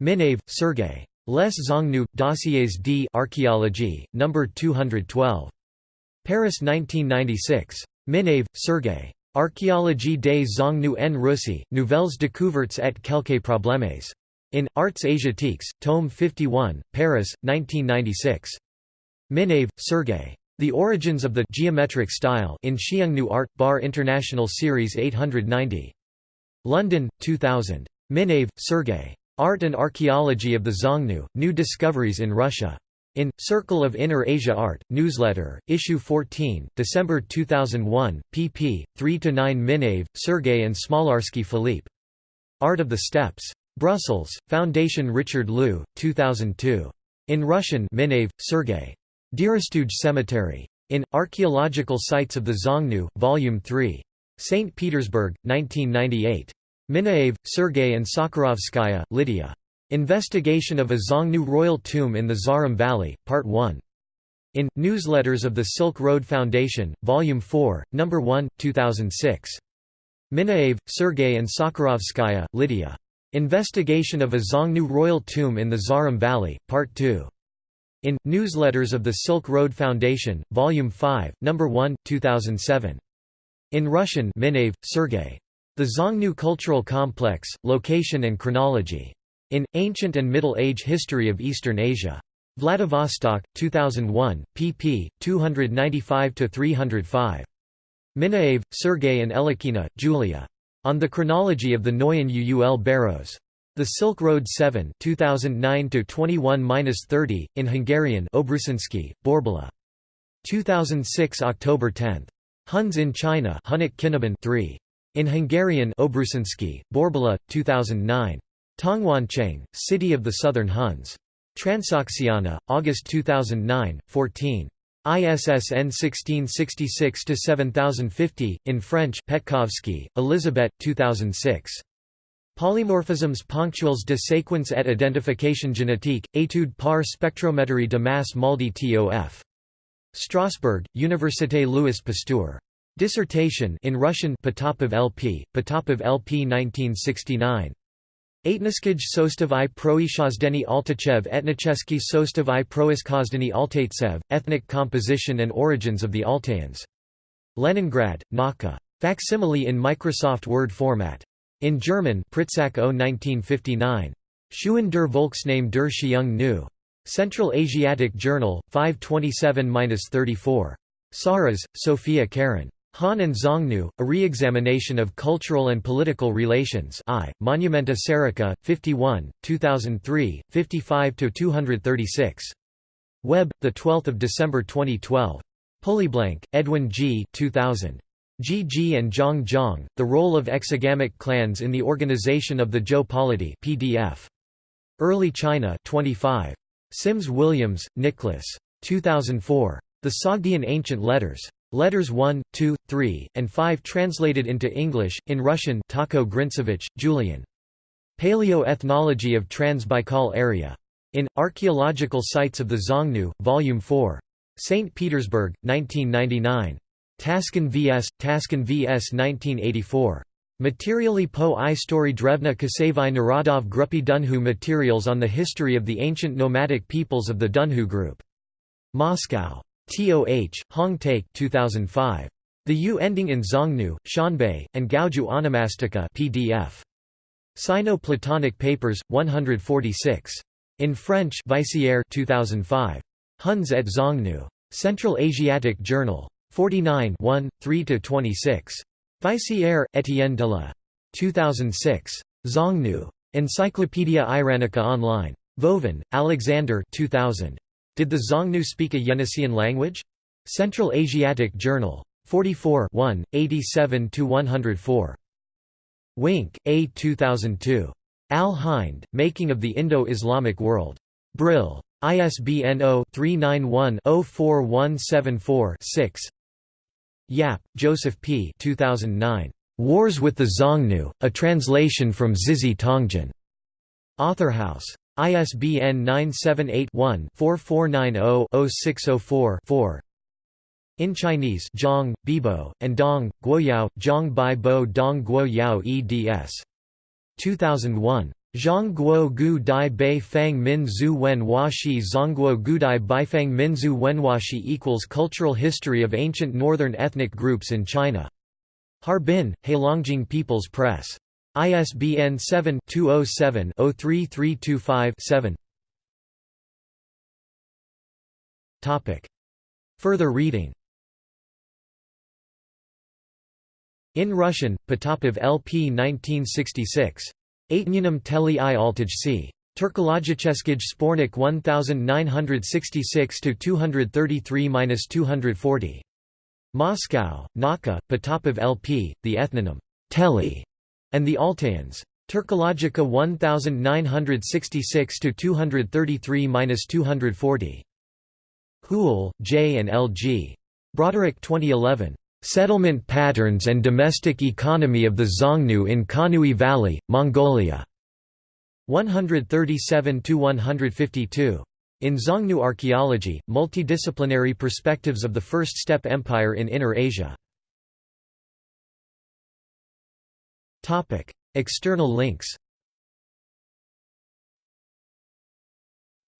Minev, Sergei. Les Xiongnu, Dossiers d'Archéologie, Archéologie, No. 212. Paris 1996. Minev, Sergei. Archéologie des Xiongnu en Russie, Nouvelles découvertes et quelques problèmes. In, Arts Asiatiques, Tome 51, Paris, 1996. Minev, Sergei. The Origins of the Geometric Style in Xiongnu Art, Bar International Series 890. London, 2000. Minev, Sergei. Art and Archaeology of the Xiongnu, New Discoveries in Russia. In, Circle of Inner Asia Art, Newsletter, Issue 14, December 2001, pp. 3–9 Minev, Sergei and Smolarsky Philippe. Art of the Steppes. Brussels, Foundation Richard Leu, 2002. In Russian Minev, Sergei. Dirastuj Cemetery. In, Archaeological Sites of the Xiongnu, Volume 3. St. Petersburg, 1998. Minaev, Sergei and Sakharovskaya, Lydia. Investigation of a Xiongnu royal tomb in the Zarim Valley, Part 1. In, Newsletters of the Silk Road Foundation, Volume 4, No. 1, 2006. Minaev, Sergei and Sakharovskaya, Lydia. Investigation of a Xiongnu royal tomb in the Zarim Valley, Part 2. In, Newsletters of the Silk Road Foundation, Volume 5, No. 1, 2007. In Russian Minev, Sergei. The Xiongnu Cultural Complex, Location and Chronology. In, Ancient and Middle Age History of Eastern Asia. Vladivostok, 2001, pp. 295–305. Minaev, Sergei and Elikina, Julia. On the Chronology of the Noyon Uul Barrows. The Silk Road 7 2009-21-30, in Hungarian Obrusánszky, Borbala. 2006 October 10. Huns in China Hunnic 3. In Hungarian Obrusánszky, Borbala, 2009. Tongwancheng, City of the Southern Huns. Transoxiana, August 2009, 14. ISSN 1666-7050, in French Petkovsky, Elizabeth, 2006. Polymorphismes ponctuels de séquence et identification génétique, étude par spectrométrie de masse Maldi TOF. Strasbourg, Université Louis Pasteur. Dissertation in Russian Potapov LP, Potapov LP 1969. Etniskij sostav i proishazdeni Altachev etnicheski sostav i proiskazdeni Ethnic Composition and Origins of the Altaians. Leningrad, Nauka. Facsimile in Microsoft Word format. In German Pritsak O 1959. Schuhen der Volksname der Xiong Nu. Central Asiatic Journal, 527–34. Psarras, Sophia Karin. Han and Xiongnu, A Re-Examination of Cultural and Political Relations I, Monumenta Serica, 51, 2003, 55–236. Web, 12 December 2012. Pulleyblank, Edwin G. 2000. G. G. and Zhang Zhang, The Role of Exogamic Clans in the Organization of the Zhou Polity PDF. Early China 25. Sims Williams, Nicholas. 2004. The Sogdian Ancient Letters. Letters 1, 2, 3, and 5 translated into English, in Russian Talko Grintsevich, Julian. Paleo-Ethnology of Trans-Baikal Area. In, Archaeological Sites of the Xiongnu, Volume 4. St. Petersburg, 1999. Taskin vs. Taskin vs. 1984. Materially po i story drevna Kasevai Narodov Gruppi Dunhu Materials on the History of the Ancient Nomadic Peoples of the Dunhu Group. Moscow. TOH, Hoong Teik 2005. The U ending in Xiongnu, Xianbei, and Gaoju Onomastica PDF. Sino-Platonic Papers, 146. In French Vaissière 2005. Huns at Xiongnu. Central Asiatic Journal. 49 1, 3–26. Vaissière, Étienne de la. 2006. Xiongnu. Encyclopædia Iranica Online. Vovin, Alexander 2000. Did the Xiongnu speak a Yeniseian language? Central Asiatic Journal. 44 1, 87–104. Wink, A. 2002. Al-Hind, Making of the Indo-Islamic World. Brill. ISBN 0-391-04174-6 Yap, Joseph P. 2009. Wars with the Xiongnu, a translation from Zizhi Tongjian. Authorhouse. ISBN 978-1-4490-0604-4 In Chinese Zhang, Bibo, and Dong, Guoyao, Zhang Bai Bo Dong Guoyao eds. 2001. Zhongguo Gu Dai Bei Fang Min Zhu Wen Shi Zhongguo Gudai Beifang Min Zhu Wenhuaxi equals Cultural History of Ancient Northern Ethnic Groups in China. Harbin, Heilongjiang People's Press. ISBN 7-207-03325-7 Further reading In Russian, Potapov LP 1966 Aitnyanum teli i altajci. Turkologiceskij spornik 1966-233-240. Moscow, Nauka, Potapov LP, the ethnonym Teli, and the Altaians. Turkologica 1966-233-240. Houle, J. and L. G. Broderick 2011. Settlement patterns and domestic economy of the Xiongnu in Khanui Valley, Mongolia. 137–152. In Xiongnu Archaeology, Multidisciplinary Perspectives of the First Steppe Empire in Inner Asia. External links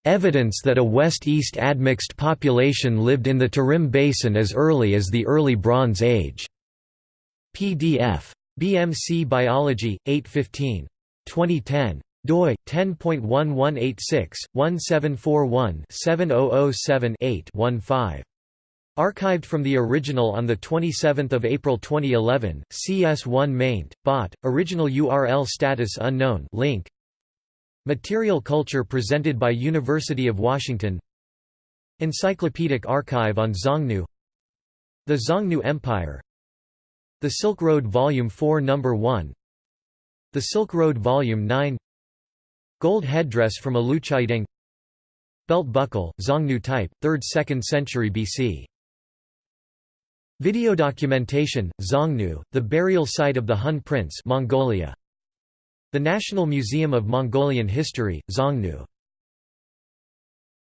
Evidence that a west-east admixed population lived in the Tarim Basin as early as the Early Bronze Age. PDF. BMC Biology, 815. 2010. doi 10.1186 1741 7007 8 15. Archived from the original on 27 April 2011, CS1 maint, bot, original URL status unknown link Material culture presented by University of Washington. Encyclopedic archive on Xiongnu. The Xiongnu Empire. The Silk Road Volume 4 No. 1 The Silk Road Volume 9 Gold headdress from a Luchaideng Belt buckle, Xiongnu type, 3rd–2nd century BC Video documentation, Xiongnu, the burial site of the Hun prince Mongolia. The National Museum of Mongolian History, Xiongnu